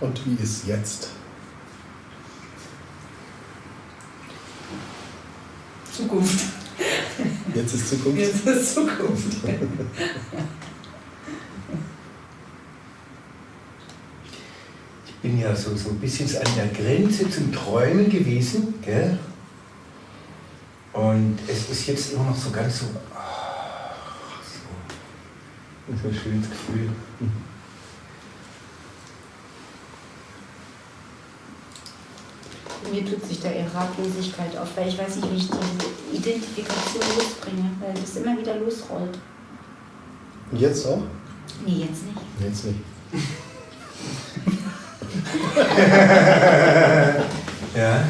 Und wie ist jetzt? Zukunft. Jetzt ist Zukunft? Jetzt ist Zukunft. Ich bin ja so, so ein bisschen an der Grenze zum Träumen gewesen. Gell? Und es ist jetzt immer noch so ganz so. Ach, so. So ein schönes Gefühl. Mir tut sich da eher Ratlosigkeit auf, weil ich weiß nicht, wie ich diese Identifikation losbringe, weil das immer wieder losrollt. Und jetzt auch? Nee, jetzt nicht. Jetzt nicht. Ja.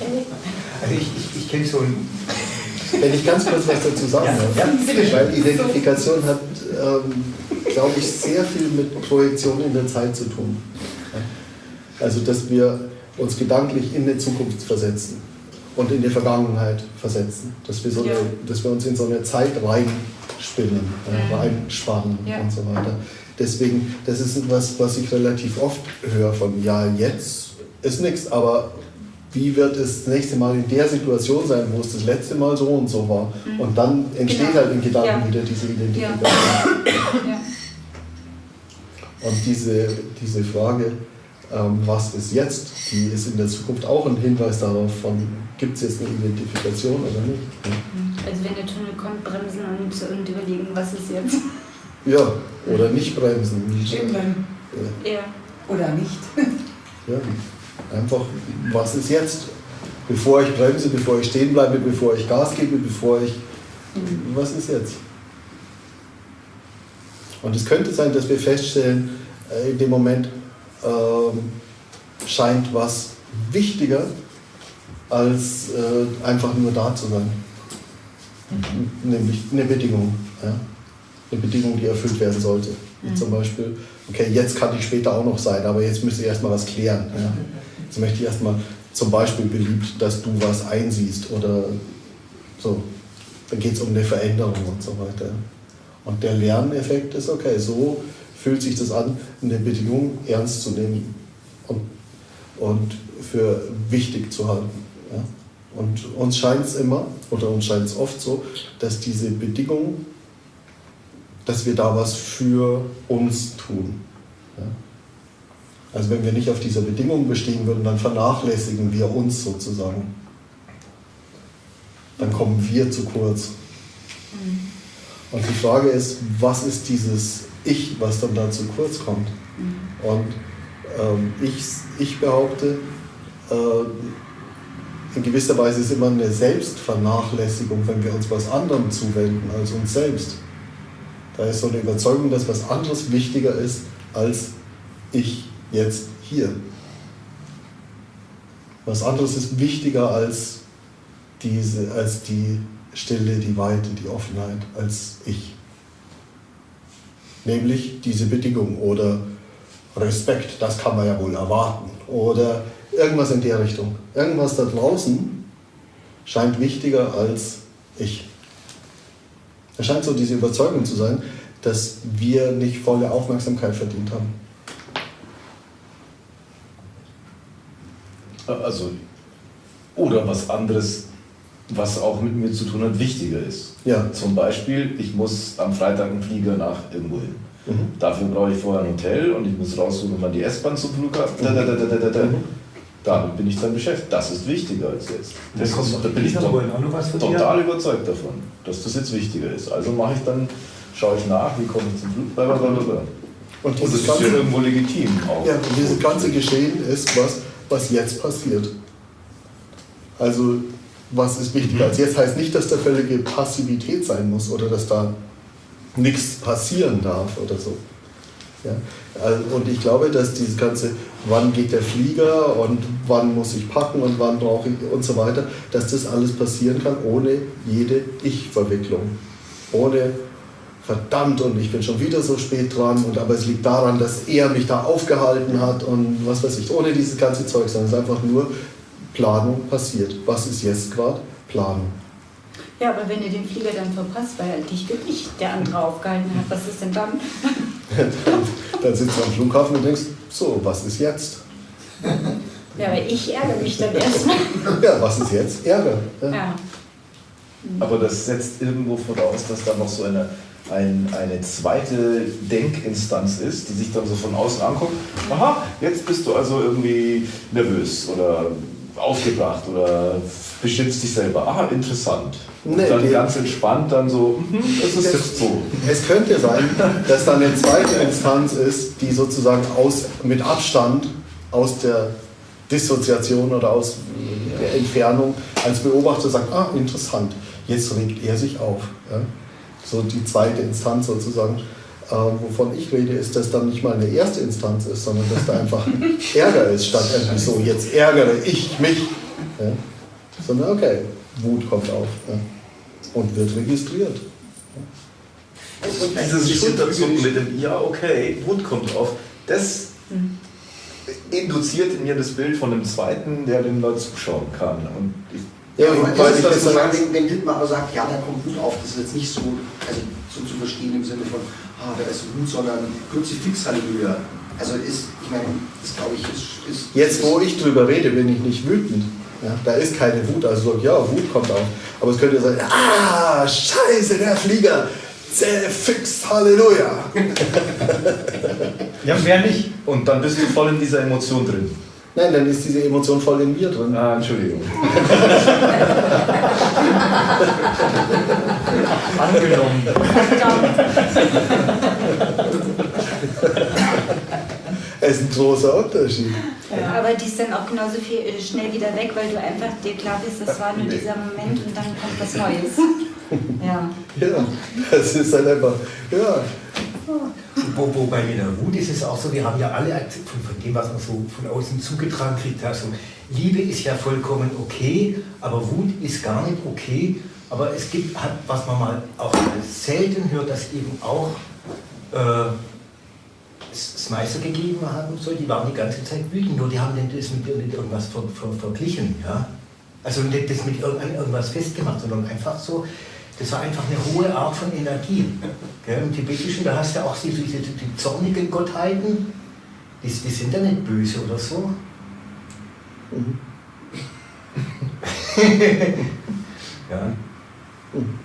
Okay. Also ich, ich, ich kenne so ein. Wenn ich ganz kurz was dazu sagen Ja, darf. ja, bitte. Weil Identifikation hat, ähm, glaube ich, sehr viel mit Projektion in der Zeit zu tun. Also, dass wir uns gedanklich in die Zukunft versetzen und in die Vergangenheit versetzen. Dass wir, so Ja. eine, dass wir uns in so eine Zeit reinspinnen, äh, reinspannen Ja. und so weiter. Deswegen, das ist etwas, was ich relativ oft höre von, ja, jetzt ist nichts, aber wie wird es das nächste Mal in der Situation sein, wo es das letzte Mal so und so war? Mhm. Und dann entsteht Genau. halt in Gedanken Ja. wieder diese Identifikation. Ja. Und diese, diese Frage, ähm, was ist jetzt, die ist in der Zukunft auch ein Hinweis darauf, von gibt es jetzt eine Identifikation oder nicht. Also wenn der Tunnel kommt, bremsen und, und überlegen, was ist jetzt. Ja, oder nicht bremsen. Stehen bleiben. Ja. Oder nicht. Ja, einfach, was ist jetzt? Bevor ich bremse, bevor ich stehen bleibe, bevor ich Gas gebe, bevor ich. Was ist jetzt? Und es könnte sein, dass wir feststellen, äh, in dem Moment ähm, scheint was wichtiger, als äh, einfach nur da zu sein. Nämlich eine Bedingung. Ja? Eine Bedingung, die erfüllt werden sollte. Wie Mhm. Zum Beispiel, okay, jetzt kann ich später auch noch sein, aber jetzt müsste ich erstmal was klären. Ja? Jetzt möchte ich erstmal zum Beispiel beliebt, dass du was einsiehst oder so. Dann geht es um eine Veränderung und so weiter. Und der Lerneffekt ist, okay, so fühlt sich das an, eine Bedingung ernst zu nehmen und, und für wichtig zu halten. Ja? Und uns scheint es immer, oder uns scheint es oft so, dass diese Bedingung, dass wir da was für uns tun. Ja? Also wenn wir nicht auf dieser Bedingung bestehen würden, dann vernachlässigen wir uns sozusagen. Dann kommen wir zu kurz. Und die Frage ist, was ist dieses Ich, was dann da zu kurz kommt? Und ähm, ich, ich behaupte, äh, in gewisser Weise ist immer eine Selbstvernachlässigung, wenn wir uns was anderem zuwenden als uns selbst. Da ist so eine Überzeugung, dass was anderes wichtiger ist als ich jetzt hier. Was anderes ist wichtiger als, diese, als die Stille, die Weite, die Offenheit, als ich. Nämlich diese Bedingung oder Respekt, das kann man ja wohl erwarten. Oder irgendwas in der Richtung. Irgendwas da draußen scheint wichtiger als ich. Es scheint so diese Überzeugung zu sein, dass wir nicht volle Aufmerksamkeit verdient haben. Also, oder was anderes, was auch mit mir zu tun hat, wichtiger ist. Ja. Zum Beispiel, ich muss am Freitag einen Flieger nach irgendwo hin. Mhm. Dafür brauche ich vorher ein Hotel und ich muss raussuchen, wann die S-Bahn zum Flughafen. Da, da, da. Mhm. Damit bin ich dann beschäftigt. Das ist wichtiger als jetzt. Das kommt ist, da bin ich total überzeugt davon, dass das jetzt wichtiger ist. Also mache ich dann, schaue ich nach, wie komme ich zum Flug, blablabla. Und Und das ist ja ganze, irgendwo legitim auch. ja, und dieses ganze Geschehen ist was, was jetzt passiert. Also, was ist wichtiger als jetzt? Heißt nicht, dass da völlige Passivität sein muss oder dass da nichts passieren darf oder so. Ja? Also, und ich glaube, dass dieses ganze, wann geht der Flieger und wann muss ich packen und wann brauche ich und so weiter, dass das alles passieren kann ohne jede Ich-Verwicklung. Ohne verdammt und ich bin schon wieder so spät dran und aber es liegt daran, dass er mich da aufgehalten hat und was weiß ich, ohne dieses ganze Zeug, sondern es ist einfach nur Planung passiert. Was ist jetzt gerade? Planung. Ja, aber wenn ihr den Flieger dann verpasst, weil dich wirklich der andere aufgehalten hat, was ist denn dann? Dann sitzt du am Flughafen und denkst, so, was ist jetzt? Ja, aber ich ärgere mich dann erstmal. Ja, was ist jetzt? Ärger. Ja. Ja. Aber das setzt irgendwo voraus, dass da noch so eine, ein, eine zweite Denkinstanz ist, die sich dann so von außen anguckt. Aha, jetzt bist du also irgendwie nervös oder aufgebracht oder beschimpfst dich selber. Aha, interessant. Und Nee, dann ganz entspannt dann so, mhm, das ist jetzt so. Es könnte sein, dass da eine zweite Instanz ist, die sozusagen aus, mit Abstand aus der Dissoziation oder aus der Entfernung als Beobachter sagt, ah, interessant, jetzt regt er sich auf. Ja? So die zweite Instanz sozusagen. Äh, wovon ich rede, ist, dass dann nicht mal eine erste Instanz ist, sondern dass da einfach Ärger ist, statt irgendwie so, jetzt ärgere ich mich. Ja? Sondern okay, Wut kommt auf ja? und wird registriert. Und dieses Schulterzucken mit dem Ja, okay, Wut kommt auf, das induziert in mir das Bild von einem Zweiten, der den Leuten zuschauen kann. Und ich, Ja, weil das ich ist das, das sozusagen, wenn, wenn Dittmar aber sagt, ja, da kommt Wut auf, das ist jetzt nicht so, also so zu verstehen im Sinne von, ah, da ist Wut, sondern Kruzifix Halleluja. Also ist, ich meine, das glaube ich, ist, ist Jetzt, wo ich drüber rede, bin ich nicht wütend. Ja, da ist keine Wut. Also sag, ja, Wut kommt auf. Aber es könnte sein, ah, scheiße, der Flieger. Fix, Halleluja. Ja, wer nicht? und dann bist du voll in dieser Emotion drin. Nein, dann ist diese Emotion voll in mir drin. Ah, Entschuldigung. Angenommen. Es ist ein großer Unterschied. Aber die ist dann auch genauso viel, äh, schnell wieder weg, weil du einfach dir klar bist, das war nur dieser Moment und dann kommt was Neues. Ja. Ja, das ist halt einfach, ja, Wo, wobei mit der Wut ist es auch so, wir haben ja alle von, von dem, was man so von außen zugetragen kriegt, also Liebe ist ja vollkommen okay, aber Wut ist gar nicht okay. Aber es gibt, was man mal auch selten hört, dass eben auch äh, es Meister gegeben haben soll, die waren die ganze Zeit wütend, nur die haben das mit, mit irgendwas ver, ver, verglichen. Ja? Also nicht das mit irgend- irgendwas festgemacht, sondern einfach so, das war einfach eine hohe Art von Energie. Gell? Im Tibetischen, da hast du auch diese, diese die zornigen Gottheiten, die, die sind ja nicht böse oder so. Mhm. ja. Mhm.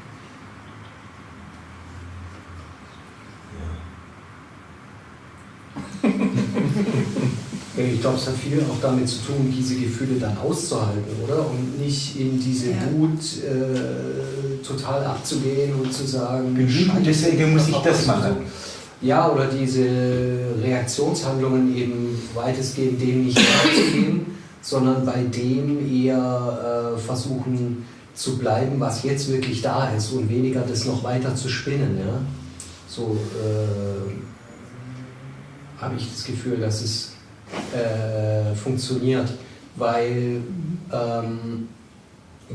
Ich glaube, es hat viel auch damit zu tun, diese Gefühle dann auszuhalten, oder? Und nicht in diese Ja. Wut äh, total abzugehen und zu sagen, Scheiße, deswegen muss ich das machen. Ja, oder diese Reaktionshandlungen eben weitestgehend dem nicht nachzugehen, sondern bei dem eher äh, versuchen zu bleiben, was jetzt wirklich da ist und weniger das noch weiter zu spinnen. Ja? So äh, habe ich das Gefühl, dass es äh, funktioniert, weil ähm,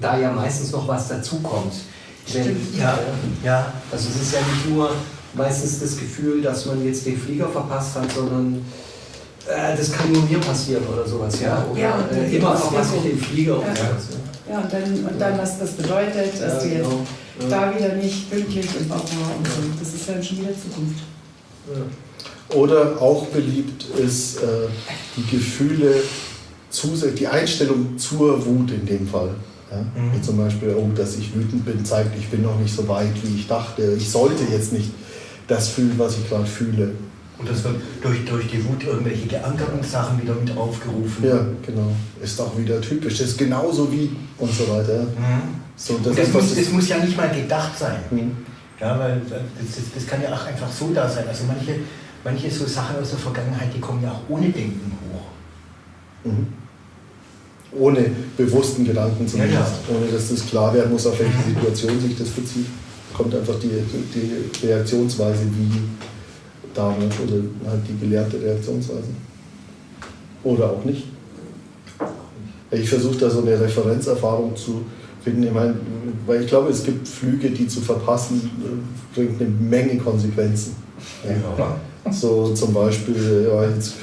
da ja meistens noch was dazukommt. Wenn, Ja, äh, ja. also es ist ja nicht nur meistens das Gefühl, dass man jetzt den Flieger verpasst hat, sondern äh, das kann nur mir passieren oder sowas, ja. Oder Ja, und äh, immer noch was Auswirkungen. mit dem Flieger und Ja. sowas. Ja, und dann, und dann, was das bedeutet, dass du Ja, jetzt genau. Ja. da wieder nicht pünktlich und auch war und so. Das ist dann schon wieder Zukunft. Oder auch beliebt ist äh, die Gefühle, die Einstellung zur Wut in dem Fall. Ja? Mhm. Zum Beispiel, oh, dass ich wütend bin, zeigt, ich bin noch nicht so weit, wie ich dachte. Ich sollte jetzt nicht das fühlen, was ich gerade fühle. Und das wird durch, durch die Wut irgendwelche geankerten Sachen wieder mit aufgerufen. Ja, genau. Ist auch wieder typisch. Das ist genauso wie und so weiter. Mhm. So, das das, muss, das muss ja nicht mal gedacht sein. Mhm. Ja, weil das, das, das kann ja auch einfach so da sein. Also manche, manche so Sachen aus der Vergangenheit, die kommen ja auch ohne Denken hoch. Mhm. Ohne bewussten Gedanken zumindest. Ja, Ohne dass das klar werden muss, auf welche Situation sich das bezieht. Kommt einfach die, die Reaktionsweise wie damals oder halt die gelernte Reaktionsweise. Oder auch nicht. Ich versuche da so eine Referenzerfahrung zu finden. Ich meine, weil ich glaube, es gibt Flüge, die zu verpassen, äh, bringt eine Menge Konsequenzen. Ja. So zum Beispiel, ja, jetzt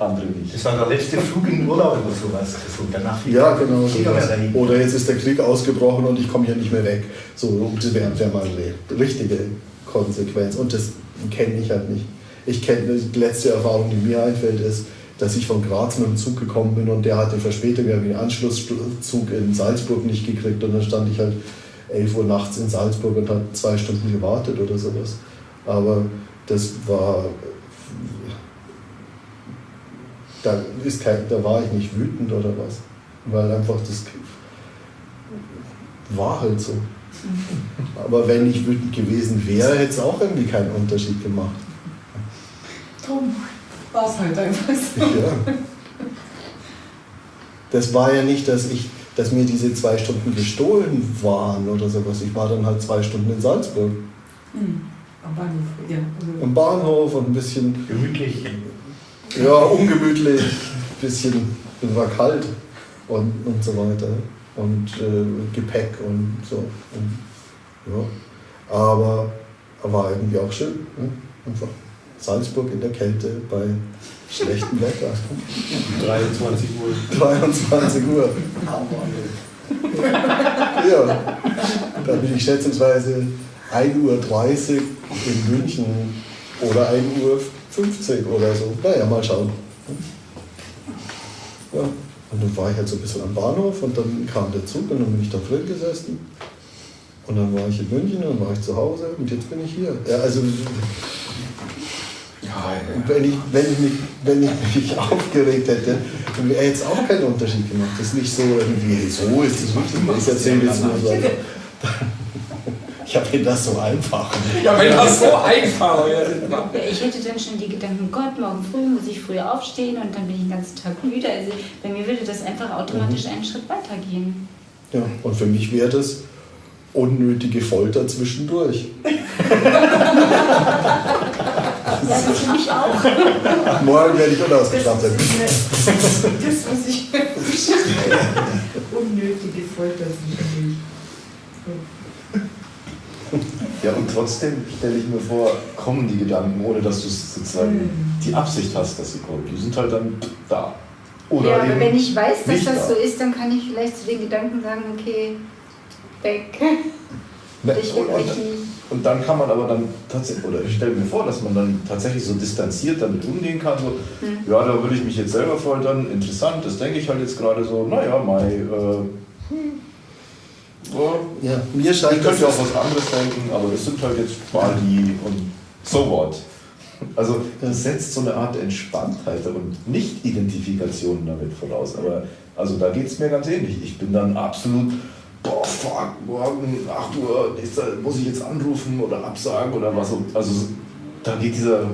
Andere nicht. Das war der letzte Flug in den Urlaub oder sowas. So, danach Ja, genau. Sowas. dahin. Oder jetzt ist der Krieg ausgebrochen und ich komme hier nicht mehr weg. So, das wäre wär mal eine richtige Konsequenz. Und das kenne ich halt nicht. Ich kenne die letzte Erfahrung, die mir einfällt, ist, dass ich von Graz mit dem Zug gekommen bin und der hatte Verspätung, wir haben den Anschlusszug in Salzburg nicht gekriegt und dann stand ich halt 11 Uhr nachts in Salzburg und habe zwei Stunden gewartet oder sowas. Aber das war, da, ist kein, da war ich nicht wütend oder was, weil einfach das war halt so. Aber wenn ich wütend gewesen wäre, hätte es auch irgendwie keinen Unterschied gemacht. Drum war es halt einfach so. Ja. Das war ja nicht, dass ich, dass mir diese zwei Stunden gestohlen waren oder sowas. Ich war dann halt zwei Stunden in Salzburg. Hm. Am Bahnhof, ja. Also, Am Bahnhof und ein bisschen, Gemütlich. ja, ungemütlich, ein bisschen, war kalt und, und so weiter. Und äh, Gepäck und so. Und, ja. Aber war irgendwie auch schön. Ne? Einfach Salzburg in der Kälte bei schlechtem Wetter. 23 Uhr. 23 Uhr. Ja, da bin ich schätzungsweise 1.30 Uhr in München oder 1.50 Uhr oder so. Naja, mal schauen. Ja, und dann war ich halt so ein bisschen am Bahnhof und dann kam der Zug und dann bin ich da drin gesessen. Und dann war ich in München und dann war ich zu Hause und jetzt bin ich hier. Ja, also und wenn ich, wenn, ich mich, wenn ich mich aufgeregt hätte, dann wäre jetzt auch kein Unterschied gemacht. Das ist nicht so irgendwie, so ist wirklich. Ich erzähle jetzt nur so. Ich habe mir das so einfach. Ja, wenn das so einfach wäre. Ja, ich hätte dann schon die Gedanken, Gott, morgen früh muss ich früh aufstehen und dann bin ich den ganzen Tag müde. Also bei mir würde das einfach automatisch einen Schritt weitergehen. Ja, und für mich wäre das unnötige Folter zwischendurch. Ja, das für mich auch. Morgen werde ich unausgestattet. das, was ich unnötige Folter sind. Ja, und trotzdem stelle ich mir vor, kommen die Gedanken, ohne dass du sozusagen die Absicht hast, dass sie kommen. Die sind halt dann da. Oder ja, aber wenn ich weiß, dass das da. so ist, dann kann ich vielleicht zu den Gedanken sagen, okay, weg. Ne, und, und, und dann kann man aber dann tatsächlich, oder ich stelle mir vor, dass man dann tatsächlich so distanziert damit umgehen kann, so, Hm. ja, da würde ich mich jetzt selber foltern, interessant, das denke ich halt jetzt gerade so, naja, Mai, äh, hm, ja, Ja, mir ich scheint könnte ja auch was anderes denken, aber das sind halt jetzt mal die und so what. Also das setzt so eine Art Entspanntheit und Nicht-Identifikation damit voraus. Aber also da geht es mir ganz ähnlich. Ich bin dann absolut, boah, fuck, morgen 8 Uhr muss ich jetzt anrufen oder absagen oder was. Also da geht dieser,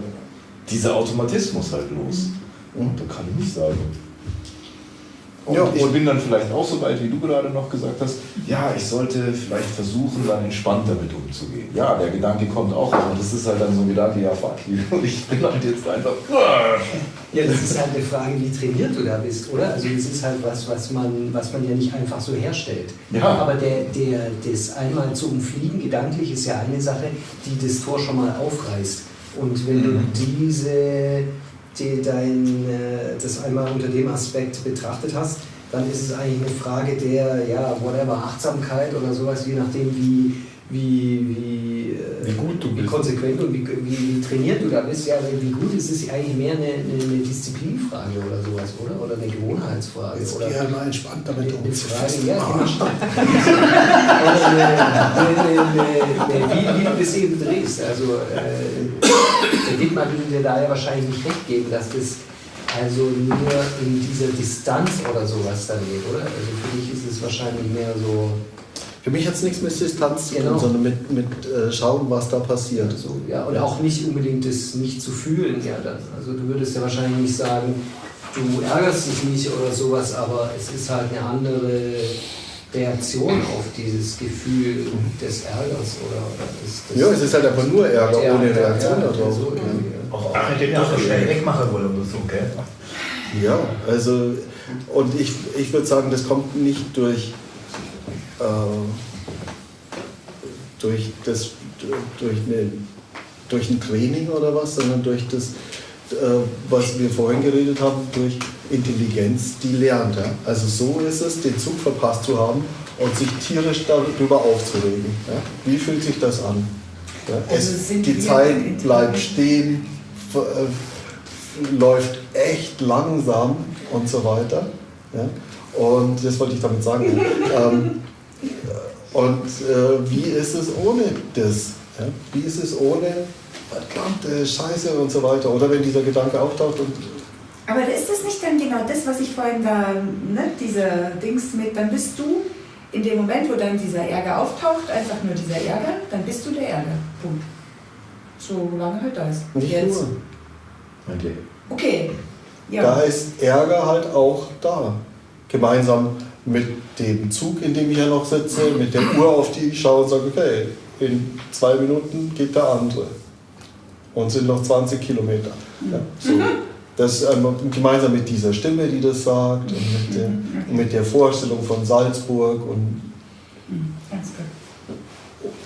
dieser Automatismus halt los. Und da kann ich nicht sagen. Und Ja, ich und- bin dann vielleicht auch so weit, wie du gerade noch gesagt hast, ja, ich sollte vielleicht versuchen, dann entspannt damit umzugehen. Ja, der Gedanke kommt auch, aber das ist halt dann so ein Gedanke, ja, fuck you. Und ich bin halt jetzt einfach. Ja, das ist halt eine Frage, wie trainiert du da bist, oder? Also das ist halt was, was man, was man ja nicht einfach so herstellt. Ja. Aber der, der, das einmal zu umfliegen, gedanklich, ist ja eine Sache, die das Tor schon mal aufreißt. Und wenn du diese, die, dein, äh, das einmal unter dem Aspekt betrachtet hast, dann ist es eigentlich eine Frage der, ja, whatever, Achtsamkeit oder sowas, je nachdem, wie, wie, wie, äh, Wie gut du wie bist. konsequent und wie, wie, wie trainiert du da bist. Ja, wie gut ist es eigentlich mehr eine, eine, eine Disziplinfrage oder sowas, oder? Oder eine Gewohnheitsfrage. Jetzt oder geh halt mal entspannt damit um. eine Frage, ja, genau. Oder eine, eine, eine, eine, wie, wie du das eben drehst. Also äh, der Dittmar würde dir da ja wahrscheinlich nicht recht geben, dass das also nur in dieser Distanz oder sowas dann geht, oder? Also für dich ist es wahrscheinlich mehr so, Für mich hat es nichts mit Distanz zu tun, Genau. sondern mit, mit äh, schauen, was da passiert. so ja, und auch nicht unbedingt das nicht zu fühlen, ja dann. Also du würdest ja wahrscheinlich nicht sagen, du ärgerst dich nicht oder sowas, aber es ist halt eine andere Reaktion auf dieses Gefühl des Ärgers oder, oder des, des Ja, es ist halt einfach nur Ärger Ja, ohne Reaktion ja, darauf. so, ja. Auch, auch nicht den Ärger schnell wegmachen wollen oder so, gell? Ja, also und ich, ich würde sagen, das kommt nicht durch, äh, durch, das, durch, eine, durch ein Training oder was, sondern durch das, was wir vorhin geredet haben, durch Intelligenz, die lernt. Ja? Also so ist es, den Zug verpasst zu haben und sich tierisch darüber aufzuregen. Ja? Wie fühlt sich das an? Ja, Also es, die Zeit bleibt stehen, äh, läuft echt langsam und so weiter. Und das wollte ich damit sagen. Ähm, und äh, wie ist es ohne das? Wie ist es ohne verdammte Scheiße und so weiter? Oder wenn dieser Gedanke auftaucht und Aber ist das nicht dann genau das, was ich vorhin da, ne, diese Dings mit, dann bist du in dem Moment, wo dann dieser Ärger auftaucht, einfach nur dieser Ärger, dann bist du der Ärger. Punkt. So lange halt da ist. nicht Jetzt. nur. Okay. Okay. Ja. Da ist Ärger halt auch da. Gemeinsam mit dem Zug, in dem ich ja noch sitze, mit der Uhr, auf die ich schaue und sage, okay, in zwei Minuten geht der andere. Und sind noch 20 Kilometer. Ja, so. Das ähm, gemeinsam mit dieser Stimme, die das sagt, und mit, dem, und mit der Vorstellung von Salzburg und,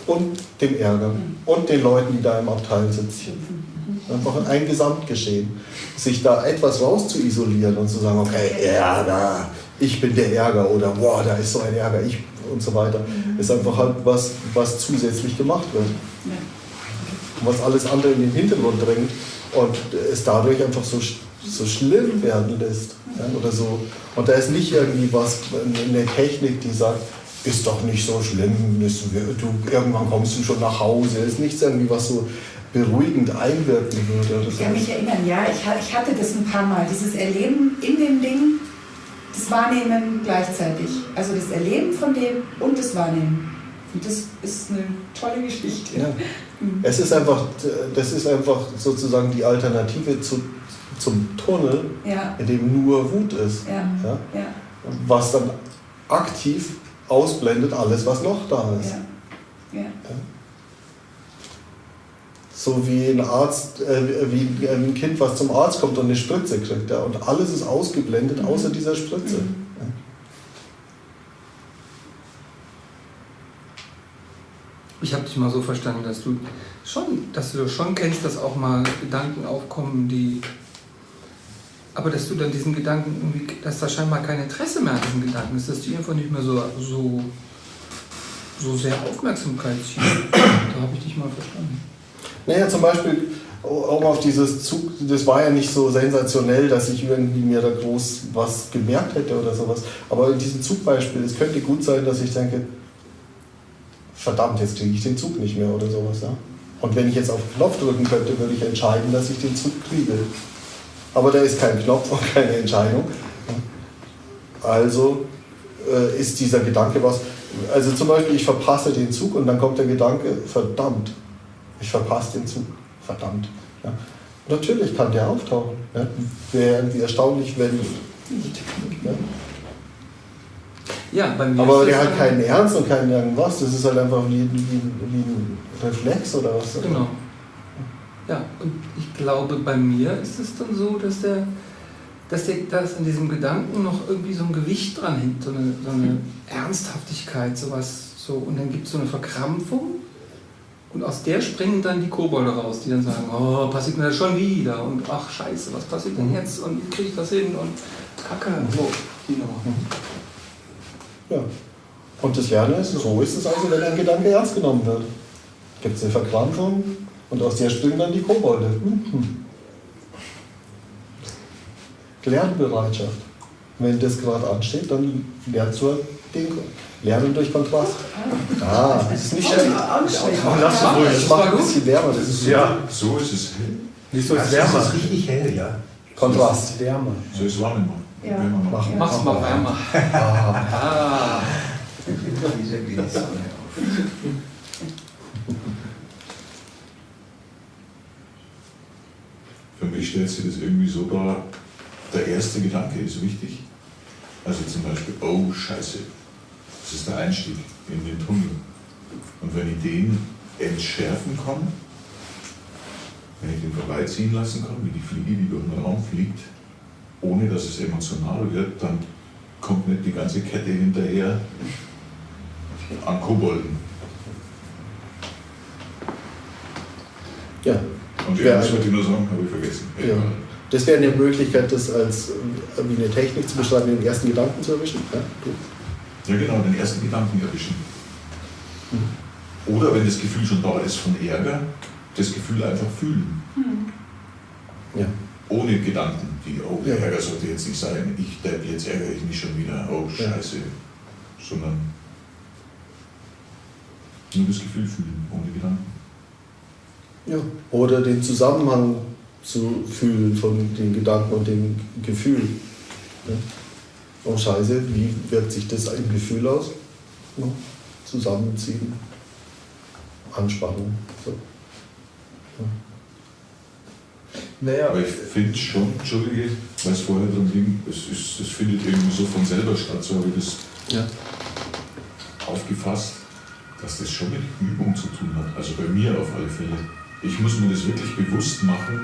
und dem Ärger und den Leuten, die da im Abteil sitzen. Einfach ein Gesamtgeschehen. Sich da etwas raus zu isolieren und zu sagen, okay, Ärger, ich bin der Ärger oder boah, da ist so ein Ärger, ich und so weiter, ist einfach halt was, was zusätzlich gemacht wird. Ja. Was alles andere in den Hintergrund drängt und es dadurch einfach so, so schlimm werden lässt. Ja, oder so. Und da ist nicht irgendwie was, eine Technik, die sagt, ist doch nicht so schlimm, du, irgendwann kommst du schon nach Hause. Ist nichts irgendwie, was so beruhigend einwirken würde. Oder Ich kann mich erinnern, ja, ich, ich hatte das ein paar Mal, dieses Erleben in dem Ding, das Wahrnehmen gleichzeitig. Also das Erleben von dem und das Wahrnehmen. Und das ist eine tolle Geschichte. Ja. Es ist einfach, das ist einfach sozusagen die Alternative zu, zum Tunnel, Ja, in dem nur Wut ist. ja, Ja? ja, Was dann aktiv ausblendet alles, was noch da ist. ja. ja. So wie ein Arzt, äh, wie ein Kind, was zum Arzt kommt und eine Spritze kriegt. Ja? Und alles ist ausgeblendet, außer dieser Spritze. Ja. Ich habe dich mal so verstanden, dass du schon, dass du schon kennst, dass auch mal Gedanken aufkommen, die. Aber dass du dann diesen Gedanken irgendwie, dass da scheinbar kein Interesse mehr an diesen Gedanken ist, dass die einfach nicht mehr so, so, so sehr Aufmerksamkeit ziehen. Da habe ich dich mal verstanden. Naja, zum Beispiel, um auf dieses Zug, das war ja nicht so sensationell, dass ich irgendwie mir da groß was gemerkt hätte oder sowas. Aber in diesem Zugbeispiel, es könnte gut sein, dass ich denke, verdammt, jetzt kriege ich den Zug nicht mehr oder sowas. Ja? Und wenn ich jetzt auf den Knopf drücken könnte, würde ich entscheiden, dass ich den Zug kriege. Aber da ist kein Knopf und keine Entscheidung. Also äh, ist dieser Gedanke was. Also zum Beispiel, ich verpasse den Zug und dann kommt der Gedanke, verdammt, ich verpasse den Zug, verdammt. Ja. Natürlich kann der auftauchen. Ja. Wäre irgendwie erstaunlich, wenn. Ja. Ja, bei mir Aber der hat keinen Ernst und keinen irgendwas. Das ist halt einfach wie, wie, wie ein Reflex oder was. Genau. Ja, und ich glaube, bei mir ist es dann so, dass der, dass der, dass an diesem Gedanken noch irgendwie so ein Gewicht dran hängt, so eine, so eine Ernsthaftigkeit, sowas, so, und dann gibt es so eine Verkrampfung und aus der springen dann die Kobolde raus, die dann sagen, oh, passiert mir das schon wieder und ach scheiße, was passiert denn jetzt und kriege ich das hin und kacke, so, die Nummer. Ja. Und das Lernen ist, so ist es also, wenn ein Gedanke ernst genommen wird. Gibt es eine Verkrampfung und aus der springen dann die Kobolde. Mhm. Lernbereitschaft. Wenn das gerade ansteht, dann lernst du den Lernen durch Kontrast. Ah, das ist nicht schlecht. Oh, lass es ruhig. Das macht ein bisschen wärmer. Das ist Ja, so ist es hell. Wieso Das ist richtig hell, ja. Kontrast. Wärmer. So ist warm immer. Ja. Mach. Mach's mal wärmer. Ah. Auf. Für mich stellt sich das irgendwie so dar, der erste Gedanke ist wichtig. Also zum Beispiel, oh Scheiße, das ist der Einstieg in den Tunnel. Und wenn ich den entschärfen kann, wenn ich den vorbeiziehen lassen kann, wie die Fliege, die durch den Raum fliegt, ohne dass es emotional wird, dann kommt nicht die ganze Kette hinterher an Kobolden. Ja. Und Ja, irgendwas also- wollte ich nur sagen, habe ich vergessen. Ja. Das wäre eine Möglichkeit, das als äh, wie eine Technik zu beschreiben, den ersten Gedanken zu erwischen. Ja. Ja, genau, den ersten Gedanken erwischen. Oder wenn das Gefühl schon da ist von Ärger, das Gefühl einfach fühlen. Ja. Ohne Gedanken, wie, oh, Ja. Ärger sollte jetzt nicht sein, ich Depp, jetzt ärgere ich mich schon wieder, oh, Ja. scheiße. Sondern nur das Gefühl fühlen, ohne Gedanken. Ja. Oder den Zusammenhang zu fühlen von den Gedanken und dem Gefühl. Ja. Oh Scheiße, wie wirkt sich das im Gefühl aus? Ja. Zusammenziehen, Anspannung. So. Naja, Aber ich finde schon, Entschuldige, weil es vorher dran ging, es, ist, es findet irgendwie so von selber statt, so habe ich das Ja. aufgefasst, dass das schon mit Übung zu tun hat. Also bei mir auf alle Fälle. Ich muss mir das wirklich bewusst machen,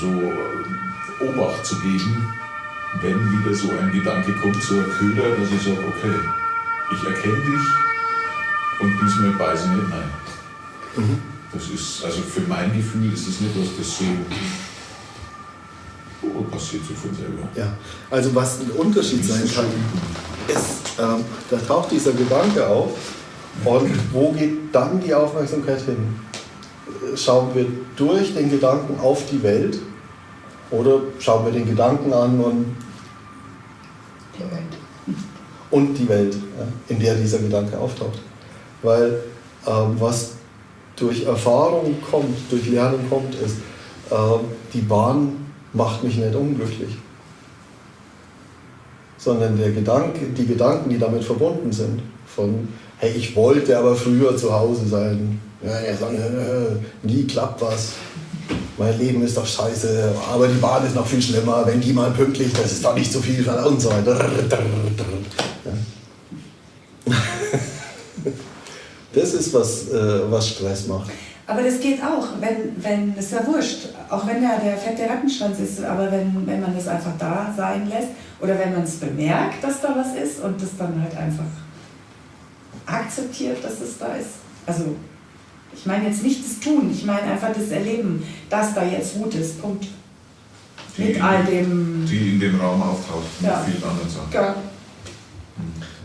so äh, Obacht zu geben, wenn wieder so ein Gedanke kommt, so ein Köder, dass ich sage, okay, ich erkenne dich und diesmal beiße ich nicht nein. Mhm. Das ist, also für mein Gefühl ist es nicht, dass das so oh, passiert so von selber. Ja. Also was ein Unterschied sein kann, ist, ähm, da taucht dieser Gedanke auf und wo geht dann die Aufmerksamkeit hin? Äh, Schauen wir durch den Gedanken auf die Welt oder schauen wir den Gedanken an und, Die Welt. und die Welt, ja, in der dieser Gedanke auftaucht? Weil ähm, was durch Erfahrung kommt, durch Lernen kommt, ist, ähm, die Bahn macht mich nicht unglücklich. Sondern der Gedanke, die Gedanken, die damit verbunden sind, von, hey, ich wollte aber früher zu Hause sein, ja, ja, so, äh, nie klappt was, mein Leben ist doch scheiße, aber die Bahn ist noch viel schlimmer, wenn die mal pünktlich, das ist doch nicht so viel und so weiter. Ja. Das ist, was, äh, was Stress macht. Aber das geht auch, wenn, wenn, ist ja wurscht, auch wenn da der fette Rattenschwanz ist, aber wenn, wenn man das einfach da sein lässt oder wenn man es bemerkt, dass da was ist und das dann halt einfach akzeptiert, dass es da ist. Also, ich meine jetzt nicht das Tun, ich meine einfach das Erleben, dass da jetzt Wut ist, Punkt. Mit all dem, Die in dem Raum auftaucht, mit Ja. vielen anderen Sachen. ja,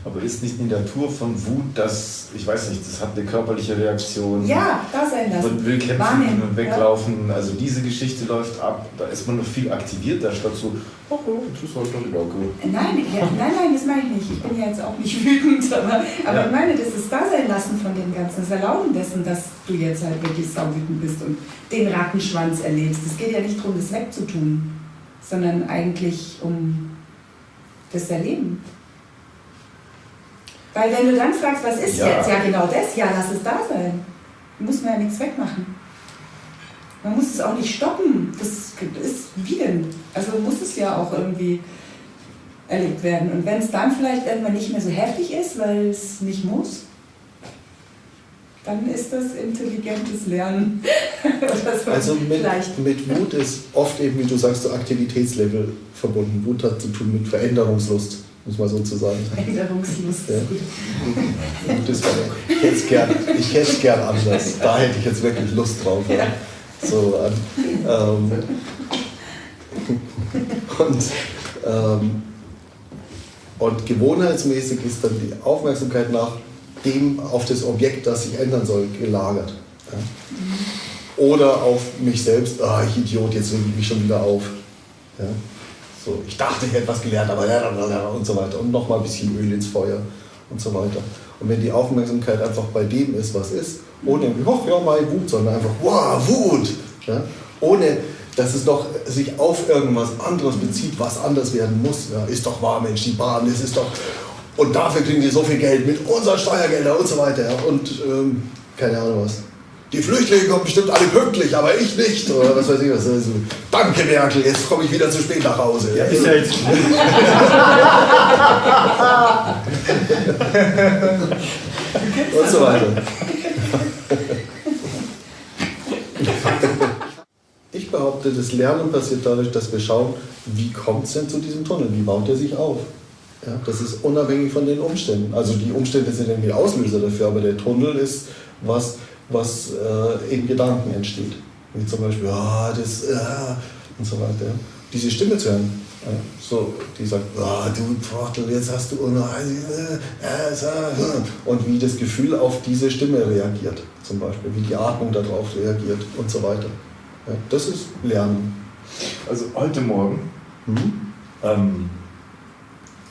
aber ist nicht die Natur von Wut, dass, ich weiß nicht, das hat eine körperliche Reaktion. ja, da sein lassen. Man will kämpfen Wahrnehmen, und weglaufen. Also diese Geschichte läuft ab. Da ist man noch viel aktivierter, statt so, oh, oh das ist halt doch wieder gut. Nein, ja, nein, nein, das meine ich nicht. Ich bin ja jetzt auch nicht wütend, aber, aber Ja. ich meine, das ist Dasein lassen von dem Ganzen, das Erlauben dessen, dass du jetzt halt wirklich sauwütend bist und den Rattenschwanz erlebst. Es geht ja nicht darum, das wegzutun, sondern eigentlich um das Erleben. Weil wenn du dann fragst, was ist Ja. jetzt? Ja, genau das. Ja, lass es da sein. Da muss man ja nichts wegmachen. Man muss es auch nicht stoppen. Das ist wie denn? Also muss es ja auch irgendwie erlebt werden. Und wenn es dann vielleicht irgendwann nicht mehr so heftig ist, weil es nicht muss, dann ist das intelligentes Lernen. So. Also mit, mit Wut ist oft eben, wie du sagst, so Aktivitätslevel verbunden. Wut hat zu tun mit Veränderungslust, muss man so zu sagen. Änderungslust. Ja. Ist ich hätte es gern, ich hätte es gern anders. Da hätte ich jetzt wirklich Lust drauf. Ja. So, ähm, und, ähm, und gewohnheitsmäßig ist dann die Aufmerksamkeit nach dem auf das Objekt, das sich ändern soll, gelagert. Ja. Oder auf mich selbst, ah, ich Idiot, jetzt reg ich mich schon wieder auf. Ja. So, ich dachte, ich hätte was gelernt, aber und so weiter. Und nochmal ein bisschen Öl ins Feuer und so weiter. Und wenn die Aufmerksamkeit einfach bei dem ist, was ist, ohne, ach ja, mal Wut, sondern einfach, wow, Wut. Ja. Ohne, dass es noch sich auf irgendwas anderes bezieht, was anders werden muss. Ja. Ist doch wahr, Mensch, die Bahn, das ist doch. Und dafür kriegen die so viel Geld mit unseren Steuergeldern und so weiter. Ja. Und ähm, keine Ahnung was. Die Flüchtlinge kommen bestimmt alle pünktlich, aber ich nicht. Oder was weiß ich was. Also, danke Merkel, jetzt komme ich wieder zu spät nach Hause. Ja, ist ja jetzt und so weiter. Ich behaupte, das Lernen passiert dadurch, dass wir schauen, wie kommt es denn zu diesem Tunnel, wie baut er sich auf. Ja, das ist unabhängig von den Umständen. Also die Umstände sind irgendwie Auslöser dafür, aber der Tunnel ist was, was äh, in Gedanken entsteht. Wie zum Beispiel, ah, das, ah, und so weiter. Diese Stimme zu hören, Ja, so, die sagt, ah, du Trottel, jetzt hast du äh, äh, und wie das Gefühl auf diese Stimme reagiert, zum Beispiel, wie die Atmung darauf reagiert und so weiter. Ja, das ist Lernen. Also heute Morgen Mhm. ähm,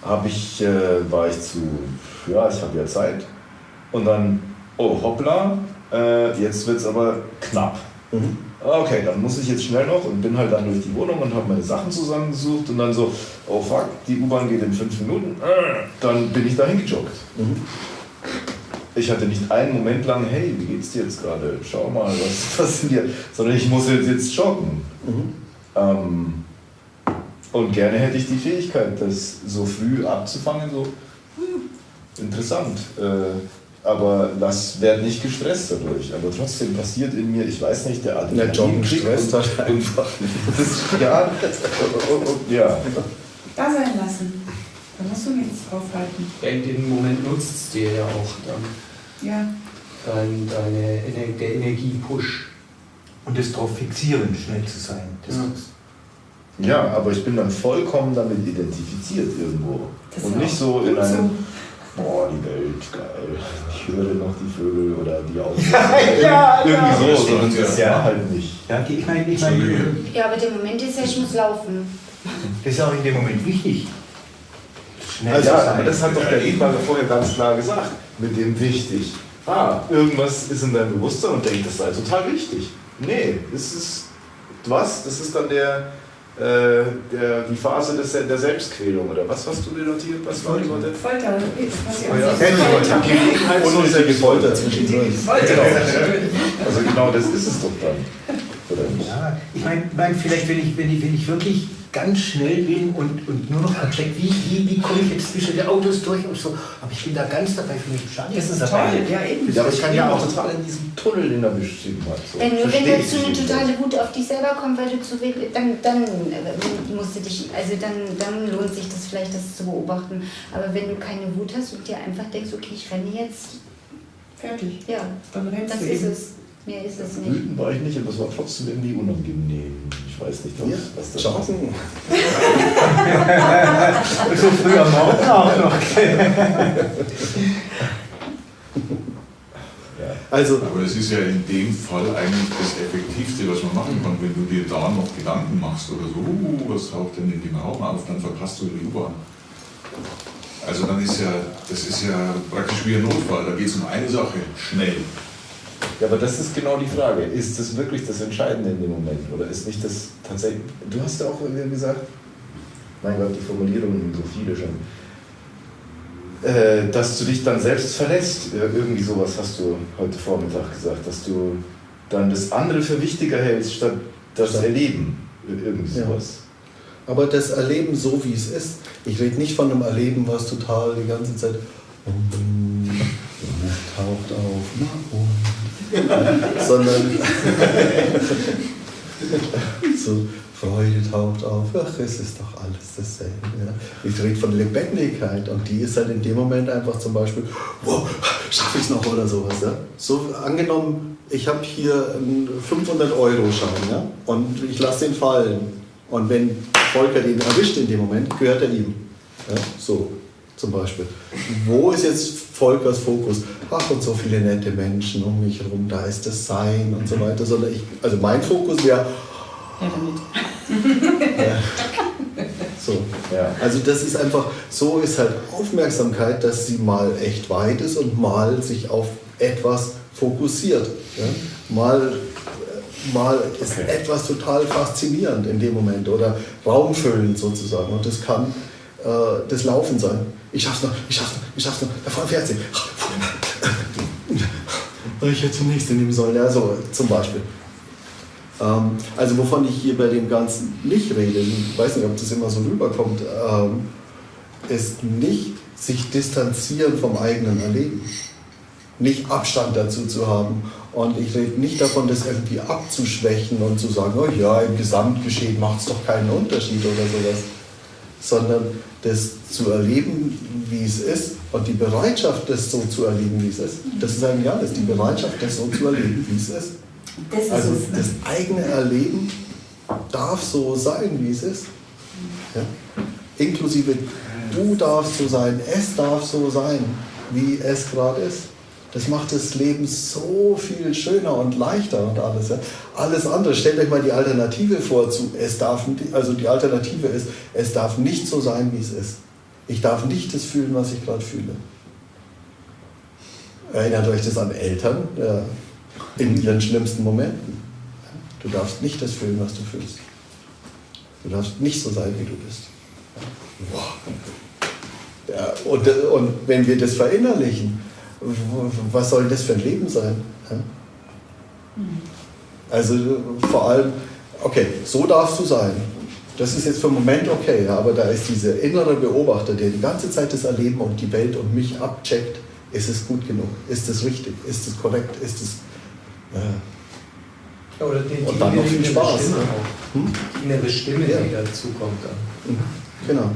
habe ich, äh, war ich zu, ja, ich habe ja Zeit. Und dann, oh hoppla, äh, jetzt wird es aber knapp. Mhm. Okay, dann muss ich jetzt schnell noch und bin halt dann durch die Wohnung und habe meine Sachen zusammengesucht und dann so, oh fuck, die U-Bahn geht in fünf Minuten, äh, dann bin ich dahin gejoggt. Mhm. Ich hatte nicht einen Moment lang, hey, wie geht's dir jetzt gerade? Schau mal, was passiert, sondern ich muss jetzt, jetzt joggen. Mhm. Ähm, und gerne hätte ich die Fähigkeit, das so früh abzufangen, so hm, interessant. Äh, aber das wird nicht gestresst dadurch. Aber trotzdem passiert in mir, ich weiß nicht, der Der Joggen Adrenalinkick stresst und- halt einfach. Das ist, ja, und, und, ja. Da sein lassen. Da musst du nichts aufhalten. Ja, in dem Moment nutzt es dir ja auch dann Ja. dein, deine, Ener- der Energiepush. Und das drauf fixieren, schnell zu sein. Das Ja. ist- ja, aber ich bin dann vollkommen damit identifiziert irgendwo. Das und nicht so in einem, so. Boah, die Welt, geil, ich höre noch die Vögel oder die Autos. ja, Irgendwie ja. so, sondern das Ja. war halt nicht. Ja, ich meine, ich meine, Ja, aber der Moment ist ja, ich muss laufen. das ist auch in dem Moment wichtig. Schnell Also, ja, aber das hat doch der Edmar vorher ganz klar gesagt. Mit dem wichtig. Ah, irgendwas ist in deinem Bewusstsein und denkt, das sei total wichtig. Nee, das ist was? Das ist dann der, äh, der, die Phase des, der Selbstquälung oder was hast du dir notiert? Was war die Worte? Folter Oh ja, Gelegenheit zur Unnötige Folter zwischendurch. Genau. Also genau das ist es doch dann. Oder nicht? Ja, ich meine, mein, vielleicht, wenn ich, wenn, ich, wenn ich wirklich ganz schnell bin und, und nur noch abcheckt, wie, wie, wie komme ich jetzt zwischen den Autos durch und so, aber ich bin da ganz dabei, für mich schade. Das ist toll, ja eben. Ja, aber ich kann ja auch total in diesem Tunnel, den er beschrieben hat. So. Wenn nur wenn dazu ich eine totale Wut auf dich selber kommt, weil du zu wenig, dann, dann äh, musst du dich, also dann, dann lohnt sich das vielleicht, das zu beobachten. Aber wenn du keine Wut hast und dir einfach denkst, okay, ich renne jetzt, Fertig. ja, Dann rennst das du ist eben. es. Mehr ist es nicht. Wütend war ich nicht, aber es war trotzdem irgendwie unangenehm. Ich weiß nicht, was, Ja, was das Joggen. So früh am Morgen auch noch. Also, Aber es ist ja in dem Fall eigentlich das Effektivste, was man machen kann. Wenn du dir da noch Gedanken machst oder so, uh, was taucht denn in dem Raum auf, dann verpasst du die U-Bahn. Also dann ist ja, das ist ja praktisch wie ein Notfall. Da geht es um eine Sache, schnell. Ja, aber das ist genau die Frage. Ist das wirklich das Entscheidende in dem Moment? Oder ist nicht das tatsächlich. Du hast ja auch irgendwie gesagt, mein Gott, die Formulierungen sind so viele schon. Äh, dass du dich dann selbst verlässt. Ja, Irgendwie sowas hast du heute Vormittag gesagt, dass du dann das andere für wichtiger hältst, statt das Statt- Erleben. Irgendwie Ja. sowas. aber das Erleben so, wie es ist. Ich rede nicht von einem Erleben, was total die ganze Zeit. "Mm, taucht auf, na und. Sondern. so, Freude taucht auf, ach, es ist doch alles dasselbe. Ja. Ich rede von Lebendigkeit und die ist halt in dem Moment einfach zum Beispiel, wow, schaffe ich es noch oder sowas. Ja. So angenommen, ich habe hier einen 500-Euro-Schein ja, und ich lasse den fallen. Und wenn Volker den erwischt in dem Moment, gehört er ihm. Ja, so zum Beispiel. Wo ist jetzt Volkers Fokus? Ach, und so viele nette Menschen um mich herum, da ist das Sein und so weiter. Sondern ich, also mein Fokus wäre, Ja, damit. so. Ja. Also das ist einfach, so ist halt Aufmerksamkeit, dass sie mal echt weit ist und mal sich auf etwas fokussiert. Ja? Mal, äh, mal ist Okay. etwas total faszinierend in dem Moment oder raumfüllend sozusagen. Und das kann äh, das Laufen sein. Ich schaff's noch, ich schaff's noch, ich schaff's noch, da fährt sie. Ich hätte zum nächsten nehmen sollen. Ja, so zum Beispiel. Ähm, also wovon ich hier bei dem Ganzen nicht rede, ich weiß nicht, ob das immer so rüberkommt, ähm, ist nicht sich distanzieren vom eigenen Erleben. Nicht Abstand dazu zu haben. Und ich rede nicht davon, das irgendwie abzuschwächen und zu sagen, oh ja, im Gesamtgeschehen macht es doch keinen Unterschied oder sowas. Sondern das zu erleben, wie es ist und die Bereitschaft, das so zu erleben, wie es ist. Das ist eigentlich alles, die Bereitschaft, das so zu erleben, wie es ist. Das ist Also es. ne? das eigene Erleben darf so sein, wie es ist. Ja? Inklusive du darfst so sein, es darf so sein, wie es gerade ist. Das macht das Leben so viel schöner und leichter und alles. Ja? Alles andere, stellt euch mal die Alternative vor zu, es darf, also die Alternative ist, es darf nicht so sein, wie es ist. Ich darf nicht das fühlen, was ich gerade fühle. Erinnert euch das an Eltern ja, in ihren schlimmsten Momenten. Du darfst nicht das fühlen, was du fühlst. Du darfst nicht so sein, wie du bist. Wow. Ja, und, und wenn wir das verinnerlichen, was soll das für ein Leben sein? Also vor allem, okay, so darfst du sein. Das ist jetzt für einen Moment okay, aber da ist dieser innere Beobachter, der die ganze Zeit das Erleben und die Welt und mich abcheckt. Ist es gut genug? Ist es richtig? Ist es korrekt? Ist es. Ja, oder die, und dann noch viel Spaß. Stimme auch. Hm? Die innere Stimme, ja. die dazu kommt. Dann. Mhm. Genau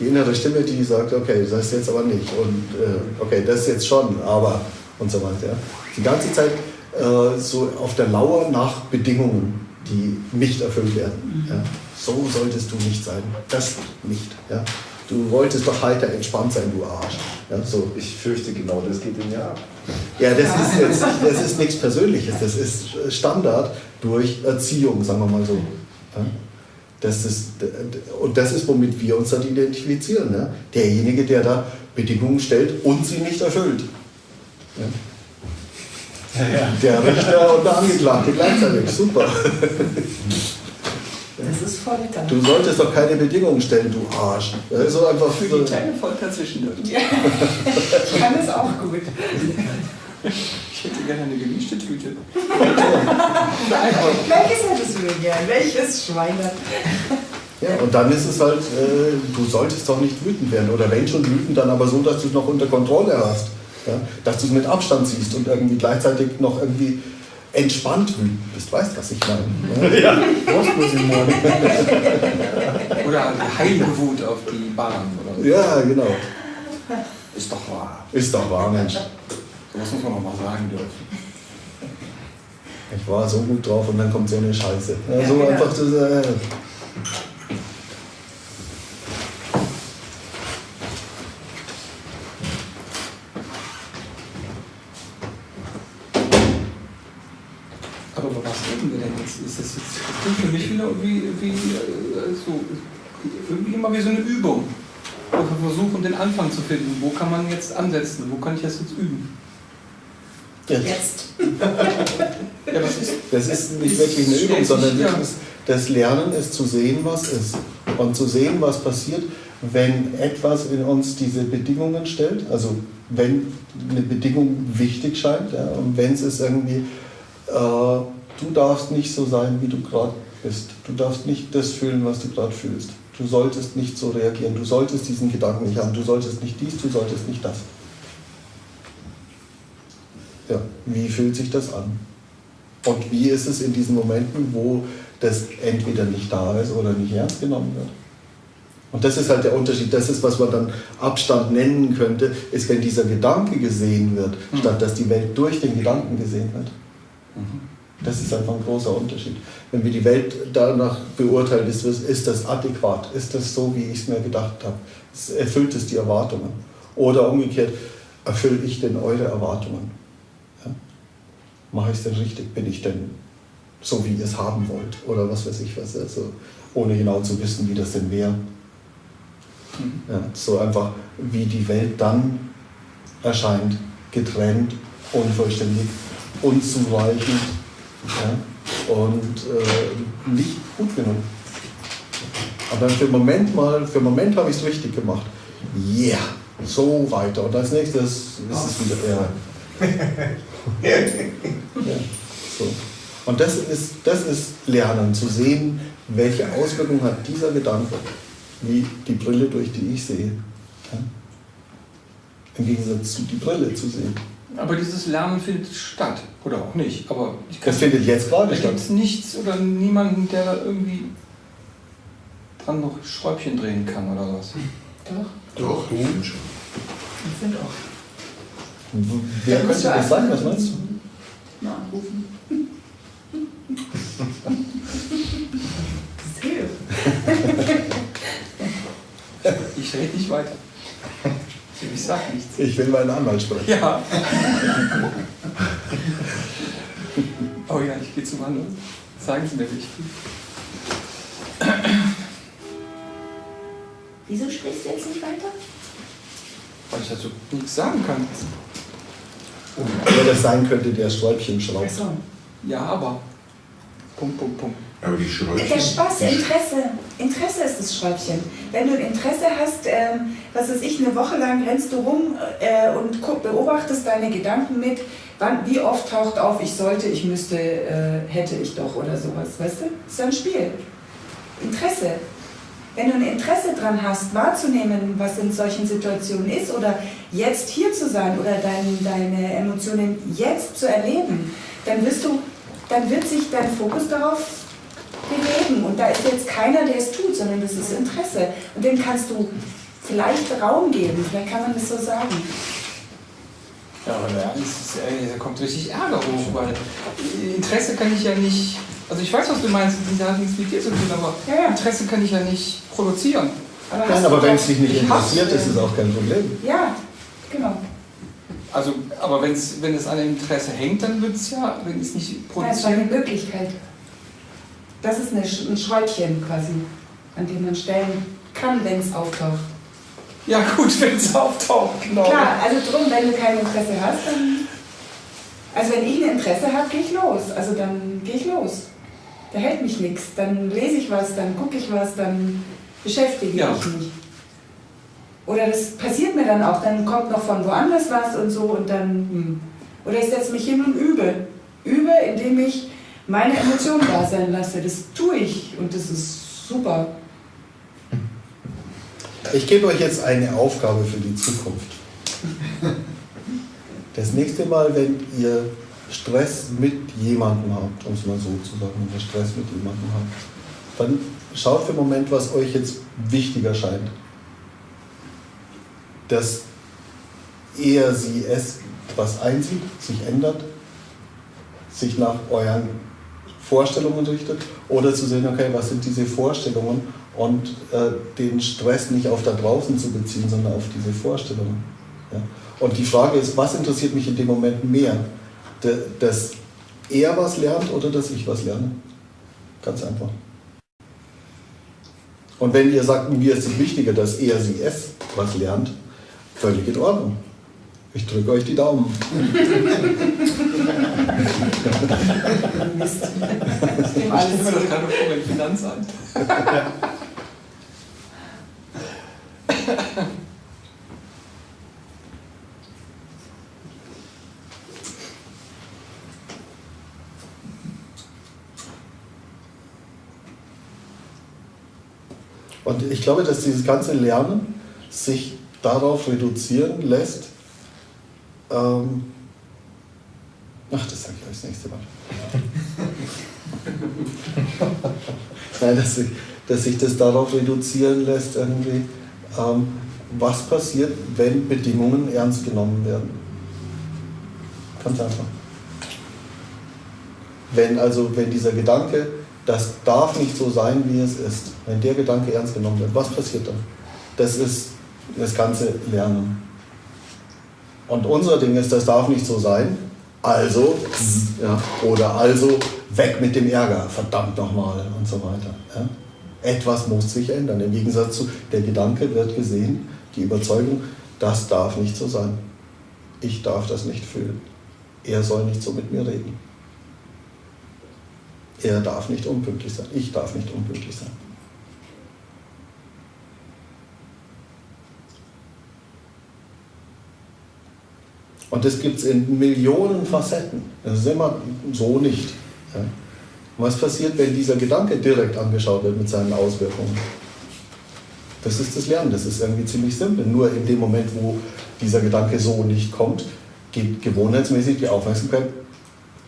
die innere Stimme, die sagt, okay, das jetzt aber nicht und äh, okay, das ist jetzt schon, aber und so weiter. Ja. Die ganze Zeit äh, so auf der Lauer nach Bedingungen, die nicht erfüllt werden. Ja. So solltest du nicht sein, das nicht. Ja. Du wolltest doch heiter entspannt sein, du Arsch. Ja, so. Ich fürchte genau, das geht in ab. Ja, das ist, jetzt, das ist nichts Persönliches, das ist Standard durch Erziehung, sagen wir mal so. Ja. Das ist, und das ist, womit wir uns dann identifizieren. Ne? Derjenige, der da Bedingungen stellt und sie nicht erfüllt. Ja? Ja, der Richter und der Angeklagte gleichzeitig. Super. Das ist Folter. Du solltest doch keine Bedingungen stellen, du Arsch. Das ist so einfach Für die kleine Folter zwischendurch. Ja. Ich kann es auch gut. Gerne eine gemischte Tüte. Welches hättest du denn gern? Welches Schweine? Ja, und dann ist es halt, äh, du solltest doch nicht wütend werden. Oder wenn schon wütend, dann aber so, dass du es noch unter Kontrolle hast. Ja? Dass du es mit Abstand siehst und irgendwie gleichzeitig noch irgendwie entspannt wütend bist. Weißt du, was ich meine? Ja. ja. oder heilige Wut auf die Bahn. Oder so. Ja, genau. Ist doch wahr. Ist doch wahr, Mensch. Das muss man noch mal sagen dürfen. Ich war so gut drauf und dann kommt so eine Scheiße. Ja, so ja, einfach das. Äh Aber über was reden wir denn jetzt? Ist das jetzt das klingt für mich wieder wie, wie äh, so, irgendwie immer wie so eine Übung. wir versuchen den Anfang zu finden. Wo kann man jetzt ansetzen? Wo kann ich das jetzt üben? Jetzt. ja, das, ist, das ist nicht wirklich eine Übung, sondern das Lernen ist zu sehen, was ist. Und zu sehen, was passiert, wenn etwas in uns diese Bedingungen stellt. Also wenn eine Bedingung wichtig scheint ja, und wenn es ist irgendwie, äh, du darfst nicht so sein, wie du gerade bist. Du darfst nicht das fühlen, was du gerade fühlst. Du solltest nicht so reagieren. Du solltest diesen Gedanken nicht haben. Du solltest nicht dies, du solltest nicht das. Ja, wie fühlt sich das an? Und wie ist es in diesen Momenten, wo das entweder nicht da ist oder nicht ernst genommen wird? Und das ist halt der Unterschied. Das ist, was man dann Abstand nennen könnte, ist, wenn dieser Gedanke gesehen wird, mhm. statt dass die Welt durch den Gedanken gesehen wird. Mhm. Das ist einfach ein großer Unterschied. Wenn wir die Welt danach beurteilen, ist, ist das adäquat? Ist das so, wie ich es mir gedacht habe? Erfüllt es die Erwartungen? Oder umgekehrt, erfülle ich denn eure Erwartungen? Mache ich es denn richtig? Bin ich denn so, wie ihr es haben wollt? Oder was weiß ich was. Also, ohne genau zu wissen, wie das denn wäre. Mhm. Ja, so einfach, wie die Welt dann erscheint, getrennt, unvollständig, unzureichend ja, und äh, nicht gut genug. Aber für einen Moment mal, für einen Moment habe ich es richtig gemacht. Yeah, so weiter. Und als nächstes ist es wieder, ja, ja, so. Und das ist, das ist Lernen, zu sehen, welche Auswirkungen hat dieser Gedanke, wie die Brille, durch die ich sehe. Ja? Im Gegensatz zu die Brille zu sehen. Aber dieses Lernen findet statt, oder auch nicht. Aber das findet jetzt gerade statt. Da gibt es nichts oder niemanden, der da irgendwie dran noch Schräubchen drehen kann oder was. Doch. Doch, du. Ich finde auch. Wer könnte das sein? Was meinst du? Na, anrufen. Das hilft. Ich rede nicht weiter. Ich sag nichts. Ich will meinen Anwalt sprechen. Ja. Oh ja, ich gehe zum anderen. Sagen Sie mir wichtig. Wieso sprichst du jetzt nicht weiter? Weil ich dazu nichts sagen kann. Wer das sein könnte, der Schräubchen schraubt. Achso. Ja, aber. Punkt, Punkt, Punkt. Aber die Schräubchen. Der Spaß, Interesse. Interesse ist das Schräubchen. Wenn du ein Interesse hast, ähm, was weiß ich, eine Woche lang rennst du rum äh, und guck, beobachtest deine Gedanken mit, wann, wie oft taucht auf, ich sollte, ich müsste, äh, hätte ich doch oder sowas, weißt du? Das ist ja ein Spiel. Interesse. Wenn du ein Interesse dran hast, wahrzunehmen, was in solchen Situationen ist oder jetzt hier zu sein oder dein, deine Emotionen jetzt zu erleben, dann wirst du, dann wird sich dein Fokus darauf bewegen. Und da ist jetzt keiner, der es tut, sondern das ist Interesse. Und dem kannst du vielleicht Raum geben, vielleicht kann man das so sagen. Ja, aber da kommt richtig Ärger hoch, weil Interesse kann ich ja nicht. Also ich weiß, was du meinst, das hat nichts mit dir zu tun, aber Ja, ja. Interesse kann ich ja nicht produzieren. Aber Nein, aber wenn es dich nicht interessiert, ist es auch kein Problem. Ja, genau. Also, aber wenn's, wenn es an dem Interesse hängt, dann wird es ja, wenn es nicht Ja, es war eine produziert. Möglichkeit. Das ist eine, ein Schräubchen quasi, an dem man stellen kann, wenn es auftaucht. Ja, gut, wenn es auftaucht, genau. Klar, also drum, wenn du kein Interesse hast, dann. Also wenn ich ein Interesse habe, gehe ich los. Also dann gehe ich los. Da hält mich nichts. Dann lese ich was, dann gucke ich was, dann beschäftige Ja. ich mich. Oder das passiert mir dann auch, dann kommt noch von woanders was und so und dann. Hm. Oder ich setze mich hin und übe. Übe, indem ich meine Emotionen da sein lasse. Das tue ich und das ist super. Ich gebe euch jetzt eine Aufgabe für die Zukunft. Das nächste Mal, wenn ihr Stress mit jemandem habt, um es mal so zu sagen, wenn ihr Stress mit jemandem habt, dann schaut für einen Moment, was euch jetzt wichtiger scheint. Dass er, sie, es was einsieht, sich ändert, sich nach euren Vorstellungen richtet oder zu sehen, okay, was sind diese Vorstellungen und äh, den Stress nicht auf da draußen zu beziehen, sondern auf diese Vorstellungen. Ja? Und die Frage ist, was interessiert mich in dem Moment mehr? Dass er was lernt oder dass ich was lerne? Ganz einfach. Und wenn ihr sagt, mir ist es wichtiger, dass er, sie, es was lernt, völlig in Ordnung. Ich drücke euch die Daumen. Mist. Ich stelle alles mir das gerade vor, im Finanzamt. Und ich glaube, dass dieses ganze Lernen sich darauf reduzieren lässt. Ähm, ach, das sage ich euch das nächste Mal. Nein, dass sich, dass sich das darauf reduzieren lässt, irgendwie, ähm, was passiert, wenn Bedingungen ernst genommen werden. Ganz einfach. Wenn also, wenn dieser Gedanke, das darf nicht so sein, wie es ist, wenn der Gedanke ernst genommen wird, was passiert dann? Das ist das ganze Lernen. Und unser Ding ist, das darf nicht so sein, also, ja, oder also weg mit dem Ärger, verdammt nochmal und so weiter. Ja. Etwas muss sich ändern. Im Gegensatz zu, der Gedanke wird gesehen, die Überzeugung, das darf nicht so sein. Ich darf das nicht fühlen. Er soll nicht so mit mir reden. Er darf nicht unpünktlich sein. Ich darf nicht unpünktlich sein. Und das gibt es in Millionen Facetten. Das ist immer so nicht. Ja. Was passiert, wenn dieser Gedanke direkt angeschaut wird mit seinen Auswirkungen? Das ist das Lernen, das ist irgendwie ziemlich simpel. Nur in dem Moment, wo dieser Gedanke so nicht kommt, geht gewohnheitsmäßig die Aufmerksamkeit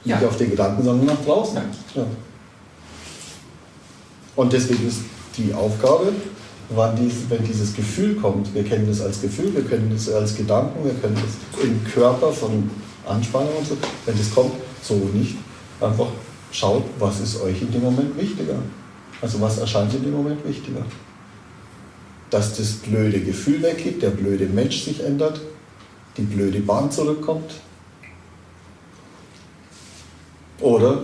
nicht Ja. auf den Gedanken, sondern nach draußen. Ja. Und deswegen ist die Aufgabe, dies, wenn dieses Gefühl kommt, wir kennen das als Gefühl, wir kennen das als Gedanken, wir kennen das im Körper von Anspannung und so, wenn das kommt, so nicht, einfach schaut, was ist euch in dem Moment wichtiger. Also was erscheint in dem Moment wichtiger. dass das blöde Gefühl weggeht, der blöde Mensch sich ändert, die blöde Bahn zurückkommt. Oder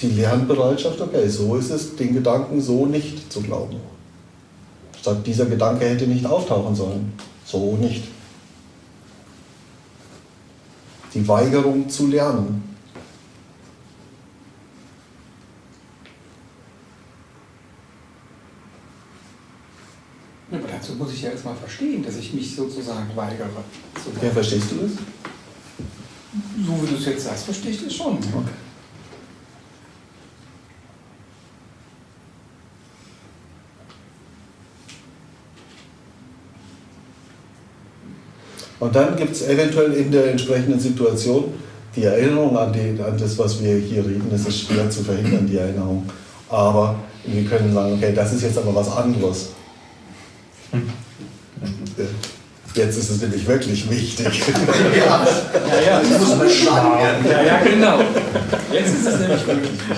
die Lernbereitschaft, okay, so ist es, den Gedanken so nicht zu glauben. Statt dieser Gedanke hätte nicht auftauchen sollen. So nicht. Die Weigerung zu lernen. Ja, aber dazu muss ich ja erstmal verstehen, dass ich mich sozusagen weigere. zu Ja, verstehst du das? So wie du es jetzt sagst, verstehe ich das schon. Okay. Und dann gibt es eventuell in der entsprechenden Situation die Erinnerung an, die, an das, was wir hier reden. Das ist schwer zu verhindern, die Erinnerung. Aber wir können sagen, okay, das ist jetzt aber was anderes. Jetzt ist es nämlich wirklich wichtig. Ja, Ja, ja, das muss beschlagen werden. Ja, ja, genau. Jetzt ist es nämlich wirklich wichtig.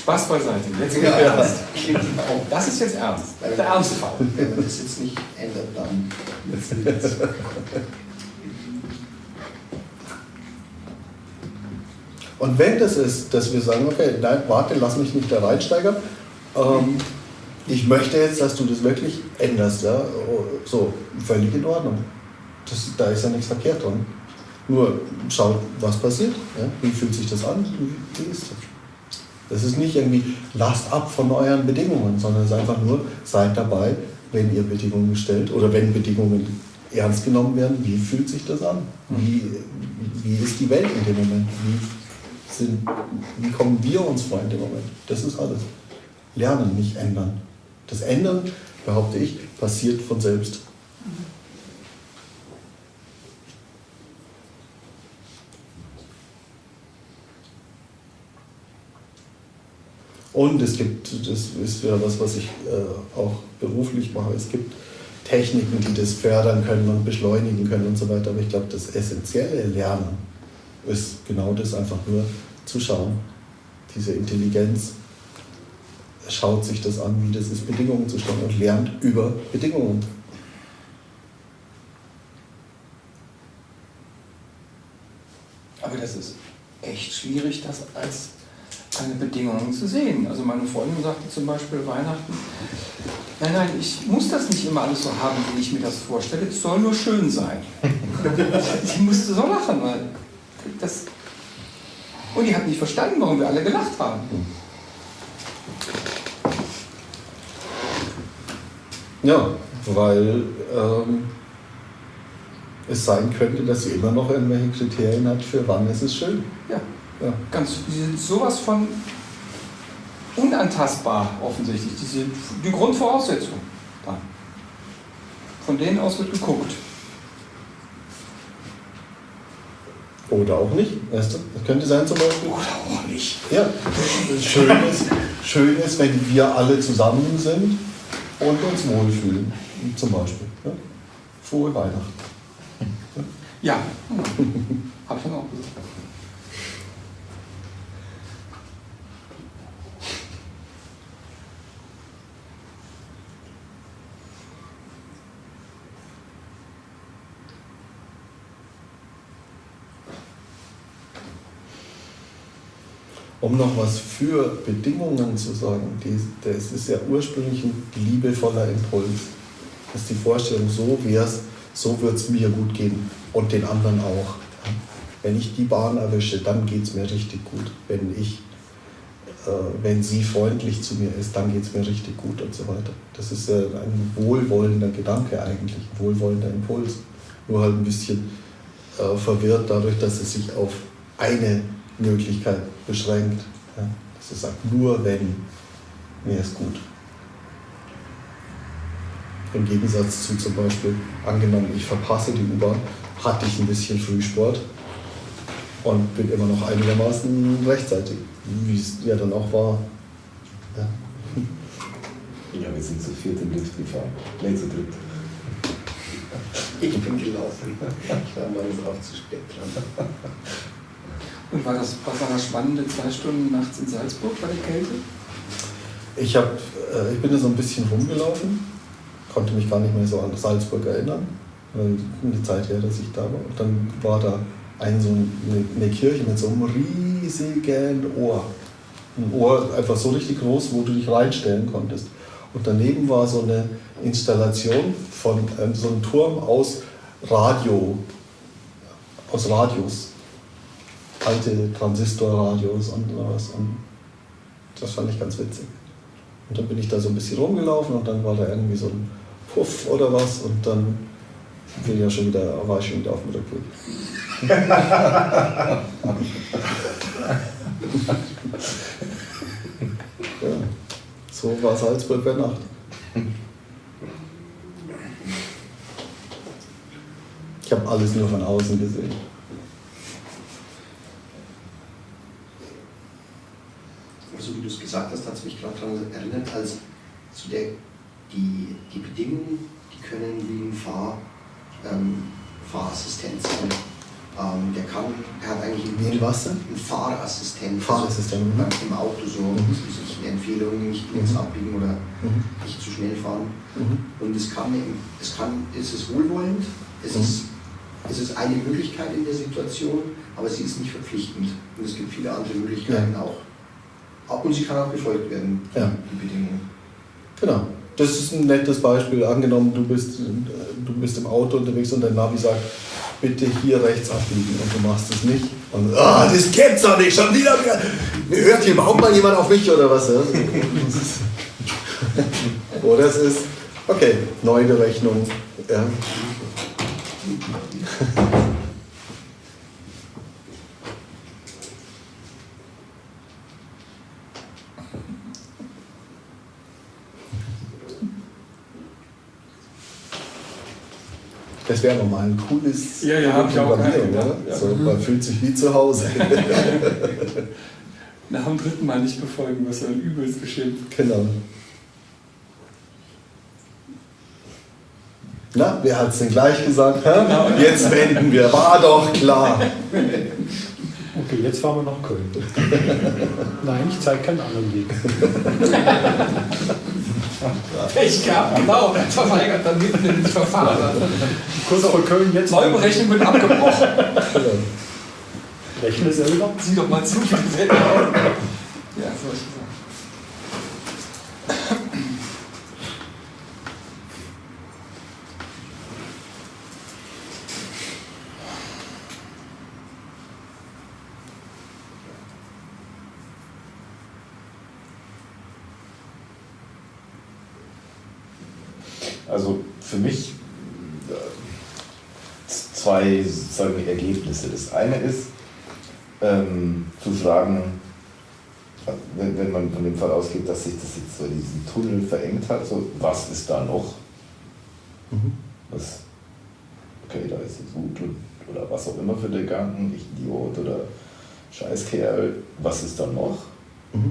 Spaß beiseite. Jetzt Ja. ernst. Oh, das ist jetzt ernst. Der Ernstfall. Wenn man das jetzt nicht ändert, dann. Und wenn das ist, dass wir sagen, okay, nein, warte, lass mich nicht da reinsteigern, ähm, ich möchte jetzt, dass du das wirklich änderst, ja, so, völlig in Ordnung. Das, da ist ja nichts verkehrt dran. Nur schaut, was passiert, ja? wie fühlt sich das an, wie ist das? Das ist nicht irgendwie, lasst ab von euren Bedingungen, sondern es ist einfach nur, seid dabei, wenn ihr Bedingungen stellt oder wenn Bedingungen ernst genommen werden, wie fühlt sich das an? Wie, wie ist die Welt in dem Moment? Wie, sind, wie kommen wir uns vor in dem Moment? Das ist alles. Lernen, nicht ändern. Das Ändern, behaupte ich, passiert von selbst. Und es gibt, das ist ja was, was ich äh, auch beruflich mache, es gibt Techniken, die das fördern können und beschleunigen können und so weiter. Aber ich glaube, das essentielle Lernen ist genau das, einfach nur zu schauen. Diese Intelligenz schaut sich das an, wie das ist, Bedingungen zu stellen und lernt über Bedingungen. Aber das ist echt schwierig, das als eine Bedingung zu sehen. Also meine Freundin sagte zum Beispiel Weihnachten, nein, nein, ich muss das nicht immer alles so haben, wie ich mir das vorstelle, es soll nur schön sein. die musste so lachen, weil das... Und die hat nicht verstanden, warum wir alle gelacht haben. Ja, weil ähm, es sein könnte, dass sie immer noch irgendwelche Kriterien hat, für wann es ist schön. Ja, Ja. ganz die sind sowas von unantastbar offensichtlich. Diese, die Grundvoraussetzung. Da. Von denen aus wird geguckt. Oder auch nicht. Weißt du? Das könnte sein zum Beispiel. Oder auch nicht. Ja, schön ist, schön ist, wenn wir alle zusammen sind und uns wohlfühlen. Zum Beispiel. Ja? Frohe Weihnachten. Ja, hab ich dann auch gesagt. Um noch was für Bedingungen zu sagen, die, das ist ja ursprünglich ein liebevoller Impuls. Das ist die Vorstellung, so wär's, so wird es mir gut gehen und den anderen auch. Wenn ich die Bahn erwische, dann geht es mir richtig gut. Wenn ich, äh, wenn sie freundlich zu mir ist, dann geht es mir richtig gut und so weiter. Das ist äh, ein wohlwollender Gedanke eigentlich, ein wohlwollender Impuls. Nur halt ein bisschen äh, verwirrt dadurch, dass es sich auf eine Möglichkeit beschränkt. Ja? Dass es sagt, nur wenn mir ist gut. Im Gegensatz zu zum Beispiel, angenommen, ich verpasse die U-Bahn, hatte ich ein bisschen Frühsport und bin immer noch einigermaßen rechtzeitig, wie es ja dann auch war. Ja. Ja, wir sind zu viert im Lift gefahren. Nee, zu dritt. Ich bin gelaufen. Ich war mal drauf zu spät dran. Und war das, was war das spannende zwei Stunden nachts in Salzburg bei der Kälte? Ich, hab, äh, ich bin da so ein bisschen rumgelaufen konnte mich gar nicht mehr so an Salzburg erinnern. Die Zeit her, dass ich da war. Und dann war da ein, so eine, eine Kirche mit so einem riesigen Ohr. Ein Ohr einfach so richtig groß, wo du dich reinstellen konntest. Und daneben war so eine Installation von ähm, so einem Turm aus Radio, aus Radios. Alte Transistorradios und was. Und das fand ich ganz witzig. Und dann bin ich da so ein bisschen rumgelaufen und dann war da irgendwie so ein Puff oder was und dann bin ich ja schon wieder, war ich schon wieder auf dem Rückweg. ja, so war Salzburg bei Nacht. Ich habe alles nur von außen gesehen. Also wie du es gesagt hast, hat es mich gerade daran erinnert, als zu der, die, die Bedingungen, die können wie ein Fahr, ähm, Fahrassistent sein. Ähm, der kann, er hat eigentlich Wie ein was denn? ein Fahrassistent. Fahrassistent, Also, mhm. Im Auto so, Mhm. sich eine Empfehlung, nicht links Mhm. abbiegen oder Mhm. nicht zu schnell fahren. Mhm. Und es kann, es kann, es ist wohlwollend, es, Mhm. ist, es ist eine Möglichkeit in der Situation, aber sie ist nicht verpflichtend. Und es gibt viele andere Möglichkeiten auch. Auch- Und sie kann auch befolgt werden, Ja. die Bedingungen. Genau. Das ist ein nettes Beispiel. Angenommen, du bist, du bist im Auto unterwegs und dein Navi sagt, bitte hier rechts abbiegen und du machst es nicht. Und ah, das gibt's doch nicht, schon wieder. Hört hier überhaupt mal jemand auf mich oder was? Oder es ist, okay, Neuberechnung. Ja. Das wäre nochmal ein cooles Ja, ja, hab ich auch Programmieren, gedacht, oder? ja. So, man fühlt sich wie zu Hause. Nach dem dritten Mal nicht befolgen, was dann übelst beschimpft. genau. Na, wer hat es denn gleich gesagt? Hä? Genau. Jetzt wenden wir, war doch klar. Okay, jetzt fahren wir nach Köln. Nein, ich zeige keinen anderen Weg. Pech gehabt, genau, der verweigert dann mitten ins Verfahren. Kurz vor Köln jetzt. Neuberechnung wird abgebrochen. Rechne selber. Sieh doch mal zu, wie die Welt. Ja, solche Sachen. Also für mich äh, zwei sozusagen Ergebnisse. Das eine ist, ähm, zu fragen, wenn, wenn man von dem Fall ausgeht, dass sich das jetzt so diesen Tunnel verengt hat, so, was ist da noch? Mhm. Was, okay, da ist jetzt Wut und, oder was auch immer für der Gedanken, ich Idiot oder Scheißkerl, was ist da noch? Mhm.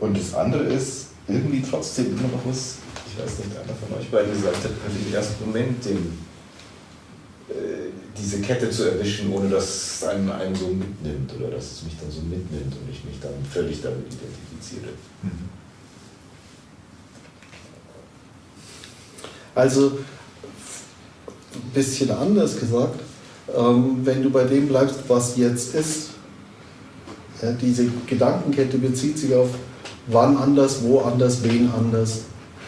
Und das andere ist irgendwie trotzdem immer noch was, ich weiß nicht, einer von euch beiden gesagt hat, im ersten Moment den, diese Kette zu erwischen, ohne dass es einen, einen so mitnimmt oder dass es mich dann so mitnimmt und ich mich dann völlig damit identifiziere. Also, ein bisschen anders gesagt, ähm, wenn du bei dem bleibst, was jetzt ist, diese Gedankenkette bezieht sich auf wann anders, wo anders, wen anders,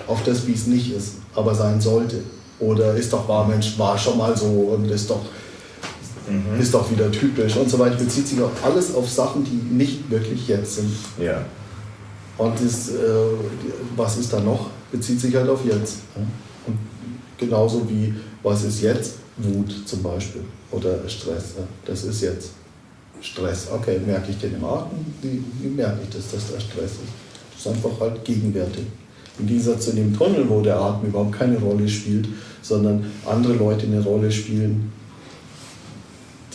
auf das, wie es nicht ist, aber sein sollte. Oder ist doch wahr, Mensch, war schon mal so und ist doch, ist doch wieder typisch und so weiter. Bezieht sich auf alles auf Sachen, die nicht wirklich jetzt sind. Ja. Und das, äh, was ist da noch, bezieht sich halt auf jetzt. Und genauso wie, was ist jetzt? Wut zum Beispiel oder Stress. Das ist jetzt Stress. Okay, merke ich den im Atem? Wie, wie merke ich das, dass da Stress ist? Das ist einfach halt gegenwärtig. Im Gegensatz zu dem Tunnel, wo der Atem überhaupt keine Rolle spielt, sondern andere Leute eine Rolle spielen,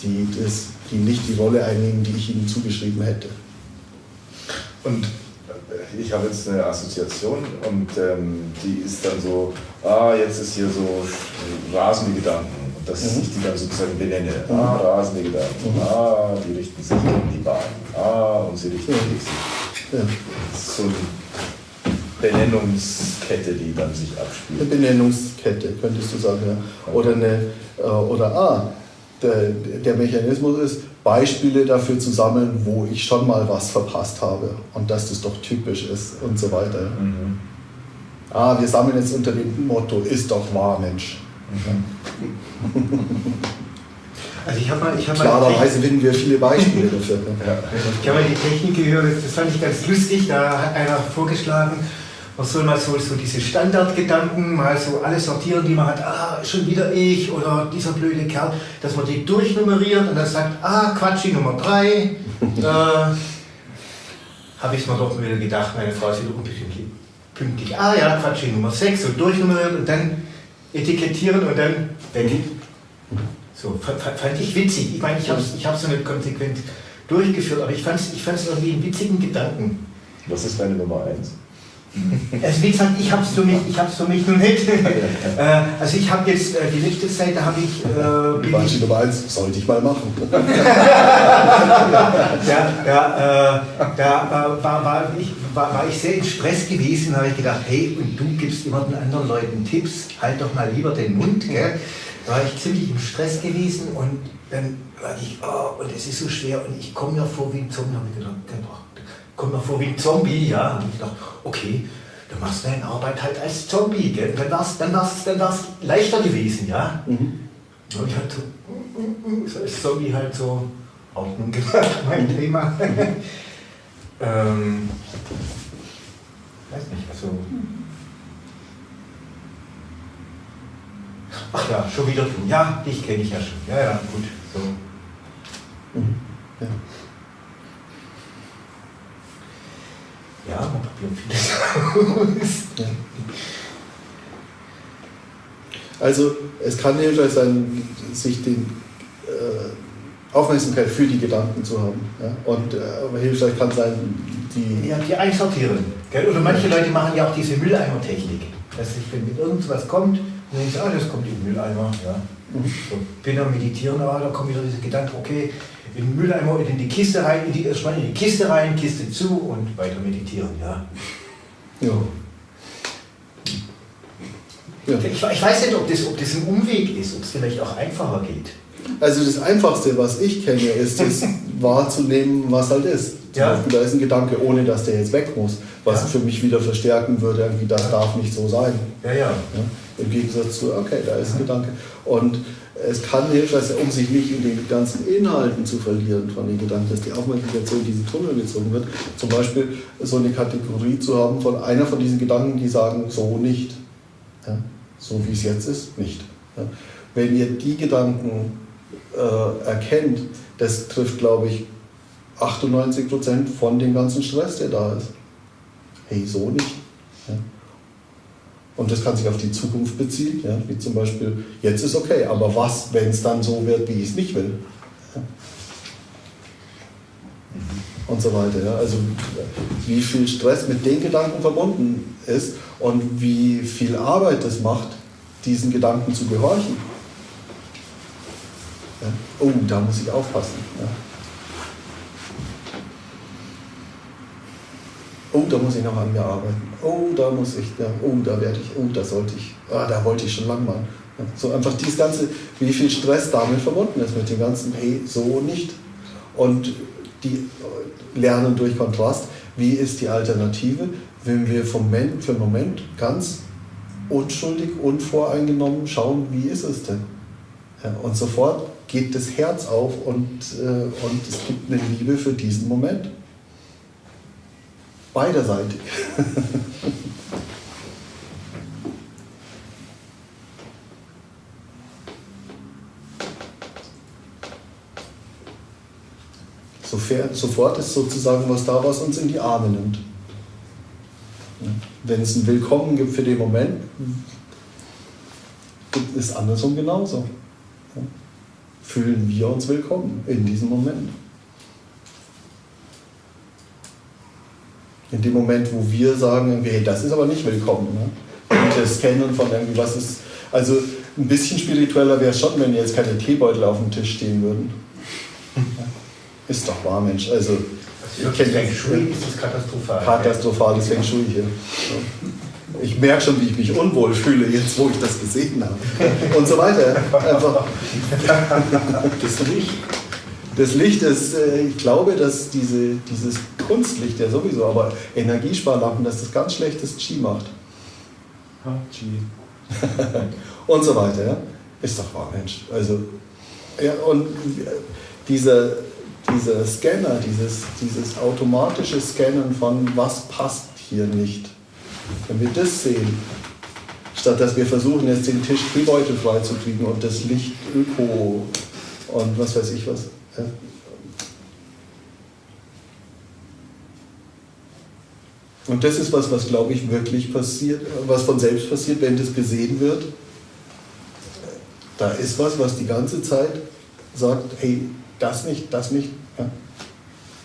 die, das, die nicht die Rolle einnehmen, die ich ihnen zugeschrieben hätte. Und äh, ich habe jetzt eine Assoziation und ähm, die ist dann so, ah, jetzt ist hier so rasende Gedanken. Und dass Mhm. ich die dann sozusagen benenne. Mhm. Ah, rasende Gedanken. Mhm. Ah, die richten sich gegen die Bahn. Ah, und sie richten sich. Ja. Das ist so ein Benennungskette, die dann sich Eine abspielt. Benennungskette, könntest du sagen. Ja. Oder, eine, äh, oder ah, der, der Mechanismus ist, Beispiele dafür zu sammeln, wo ich schon mal was verpasst habe und dass das doch typisch ist und so weiter. Mhm. Ah, wir sammeln jetzt unter dem Motto, ist doch wahr, Mensch. Also ich habe mal, ich habe mal, Klarerweise finden wir viele Beispiele dafür. Ne? ich habe mal die Technik gehört, das fand ich ganz lustig, da hat einer vorgeschlagen, man soll mal so, so diese Standardgedanken mal so alle sortieren, die man hat, ah, schon wieder ich oder dieser blöde Kerl, dass man die durchnummeriert und dann sagt, ah, Quatschi Nummer 3, äh, habe ich mir doch wieder gedacht, meine Frau ist wieder unpünktlich. Pünktlich. Ah ja, Quatschi Nummer 6, so durchnummeriert und dann etikettieren und dann weg. So, fand, ich witzig. Ich meine, ich habe es ich hab's so nicht konsequent durchgeführt, aber ich fand es ich fand's irgendwie einen witzigen Gedanken. Was ist deine Nummer 1? Also wie gesagt, ich habe es für mich, ich hab's für mich noch nicht. Äh, also ich habe jetzt äh, die letzte Zeit, da habe ich, äh, Beispiel Nummer eins, sollte ich mal machen. ja, ja, äh, da äh, war, war, ich, war, war ich sehr in Stress gewesen, da habe ich gedacht, hey, und du gibst immer den anderen Leuten Tipps, halt doch mal lieber den Mund, gell? Da war ich ziemlich im Stress gewesen und dann war ich, oh, und es ist so schwer und ich komme mir vor wie ein Zombie, habe ich gedacht, genau, komme mir vor wie ein Zombie, ja, habe ich gedacht, okay, du machst deine Arbeit halt als Zombie, gell? Dann war es dann war's, dann war's leichter gewesen, ja. Mhm. Und ich halt so, mm, mm, mm, so als Zombie halt so Ordnung gemacht, mein Thema. ähm, weiß nicht, also. Ach ja, schon wieder du. Ja, dich kenne ich ja schon. Ja, ja, gut. So. Mhm. Ja. Ja, man probiert vieles aus. Also es kann hilfreich sein, sich den äh, Aufmerksamkeit für die Gedanken zu haben. Ja? Und äh, aber hilfreich kann sein, die Ja, die einsortieren. Gell? Oder manche Leute machen ja auch diese Mülleimer-Technik. Dass ich, wenn mit irgendwas kommt, dann denke ich, ah, das kommt in den Mülleimer. Ja. So, bin am Meditieren, aber da kommt wieder dieser Gedanke, okay, in den Mülleimer in die Kiste rein, in die, erstmal in die Kiste rein, Kiste zu und weiter meditieren. Ja. ja. Ja. Ich, ich weiß nicht, ob das, ob das ein Umweg ist, ob es vielleicht auch einfacher geht. Also das Einfachste, was ich kenne, ist es wahrzunehmen, was halt ist. Zum Ja. Beispiel, da ist ein Gedanke, ohne dass der jetzt weg muss, was Ja. für mich wieder verstärken würde, irgendwie, das darf nicht so sein. Ja, ja. Ja? Im Gegensatz zu, okay, da ist ein Gedanke. Und es kann hilfreich sein, um sich nicht in den ganzen Inhalten zu verlieren von den Gedanken, dass die Aufmerksamkeit in diesen Tunnel gezogen wird. Zum Beispiel so eine Kategorie zu haben von einer von diesen Gedanken, die sagen, so nicht. Ja? So wie es jetzt ist, nicht. Ja? Wenn ihr die Gedanken äh, erkennt, das trifft, glaube ich, 98% von dem ganzen Stress, der da ist. Hey, so nicht. Ja? Und das kann sich auf die Zukunft beziehen, ja? wie zum Beispiel, jetzt ist okay, aber was, wenn es dann so wird, wie ich es nicht will? Und so weiter. Ja? Also wie viel Stress mit den Gedanken verbunden ist und wie viel Arbeit es macht, diesen Gedanken zu gehorchen. Ja? Oh, da muss ich aufpassen. Ja? Oh, da muss ich noch an mir arbeiten. Oh, da muss ich, ja, oh, da werde ich, oh, da sollte ich, ah, da wollte ich schon lang mal. Ja, so einfach dieses ganze, wie viel Stress damit verbunden ist, mit dem ganzen, hey, so nicht. Und die äh, lernen durch Kontrast, wie ist die Alternative, wenn wir vom Moment für Moment ganz unschuldig, unvoreingenommen schauen, wie ist es denn? Ja, und sofort geht das Herz auf und, äh, und es gibt eine Liebe für diesen Moment. Beiderseitig. Sofort ist sozusagen was da, was uns in die Arme nimmt. Wenn es ein Willkommen gibt für den Moment, gibt es andersrum genauso. Fühlen wir uns willkommen in diesem Moment. In dem Moment, wo wir sagen, irgendwie, hey, das ist aber nicht willkommen. Ne? Und das Kennen von irgendwie, was ist. Also ein bisschen spiritueller wäre es schon, wenn jetzt keine Teebeutel auf dem Tisch stehen würden. Ist doch wahr, Mensch. Also, Für Ich kenn Feng das. Shui ist das katastrophal. Katastrophales Feng Shui hier. Ich merke schon, wie ich mich unwohl fühle, jetzt wo ich das gesehen habe. Und so weiter. Einfach. Das Licht. Das Licht ist, äh, ich glaube, dass diese, dieses Kunstlicht ja sowieso, aber Energiesparlampen, dass das ganz schlechtes Qi macht. Ja, Chi. und so weiter. Ja? Ist doch wahr, Mensch. Also, ja, und dieser, dieser Scanner, dieses, dieses automatische Scannen von was passt hier nicht, wenn wir das sehen, statt dass wir versuchen, jetzt den Tisch Teebeutel freizukriegen und das Licht Öko und was weiß ich was. Ja? Und das ist was, was glaube ich wirklich passiert, was von selbst passiert, wenn das gesehen wird. Da ist was, was die ganze Zeit sagt, hey, das nicht, das nicht. Ja?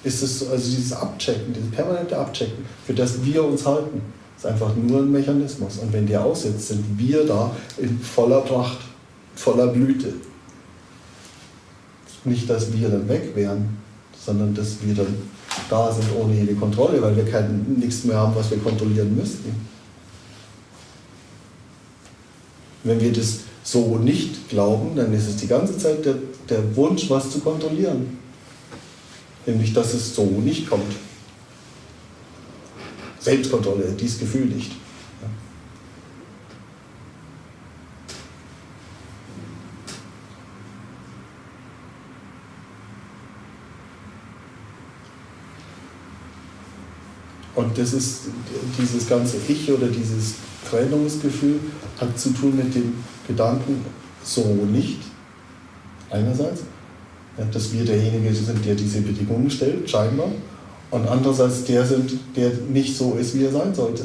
Ist es also dieses Abchecken, dieses permanente Abchecken, für das wir uns halten, ist einfach nur ein Mechanismus. Und wenn der aussetzt, sind wir da in voller Pracht, voller Blüte. Nicht, dass wir dann weg wären, sondern dass wir dann da sind ohne jede Kontrolle, weil wir kein, nichts mehr haben, was wir kontrollieren müssten. Wenn wir das so nicht glauben, dann ist es die ganze Zeit der, der Wunsch, was zu kontrollieren. Nämlich, dass es so nicht kommt. Selbstkontrolle, dieses Gefühl nicht. Ja. Und das ist dieses ganze Ich oder dieses Trennungsgefühl hat zu tun mit dem Gedanken, so nicht, einerseits, dass wir derjenige sind, der diese Bedingungen stellt, scheinbar, und andererseits der sind, der nicht so ist, wie er sein sollte.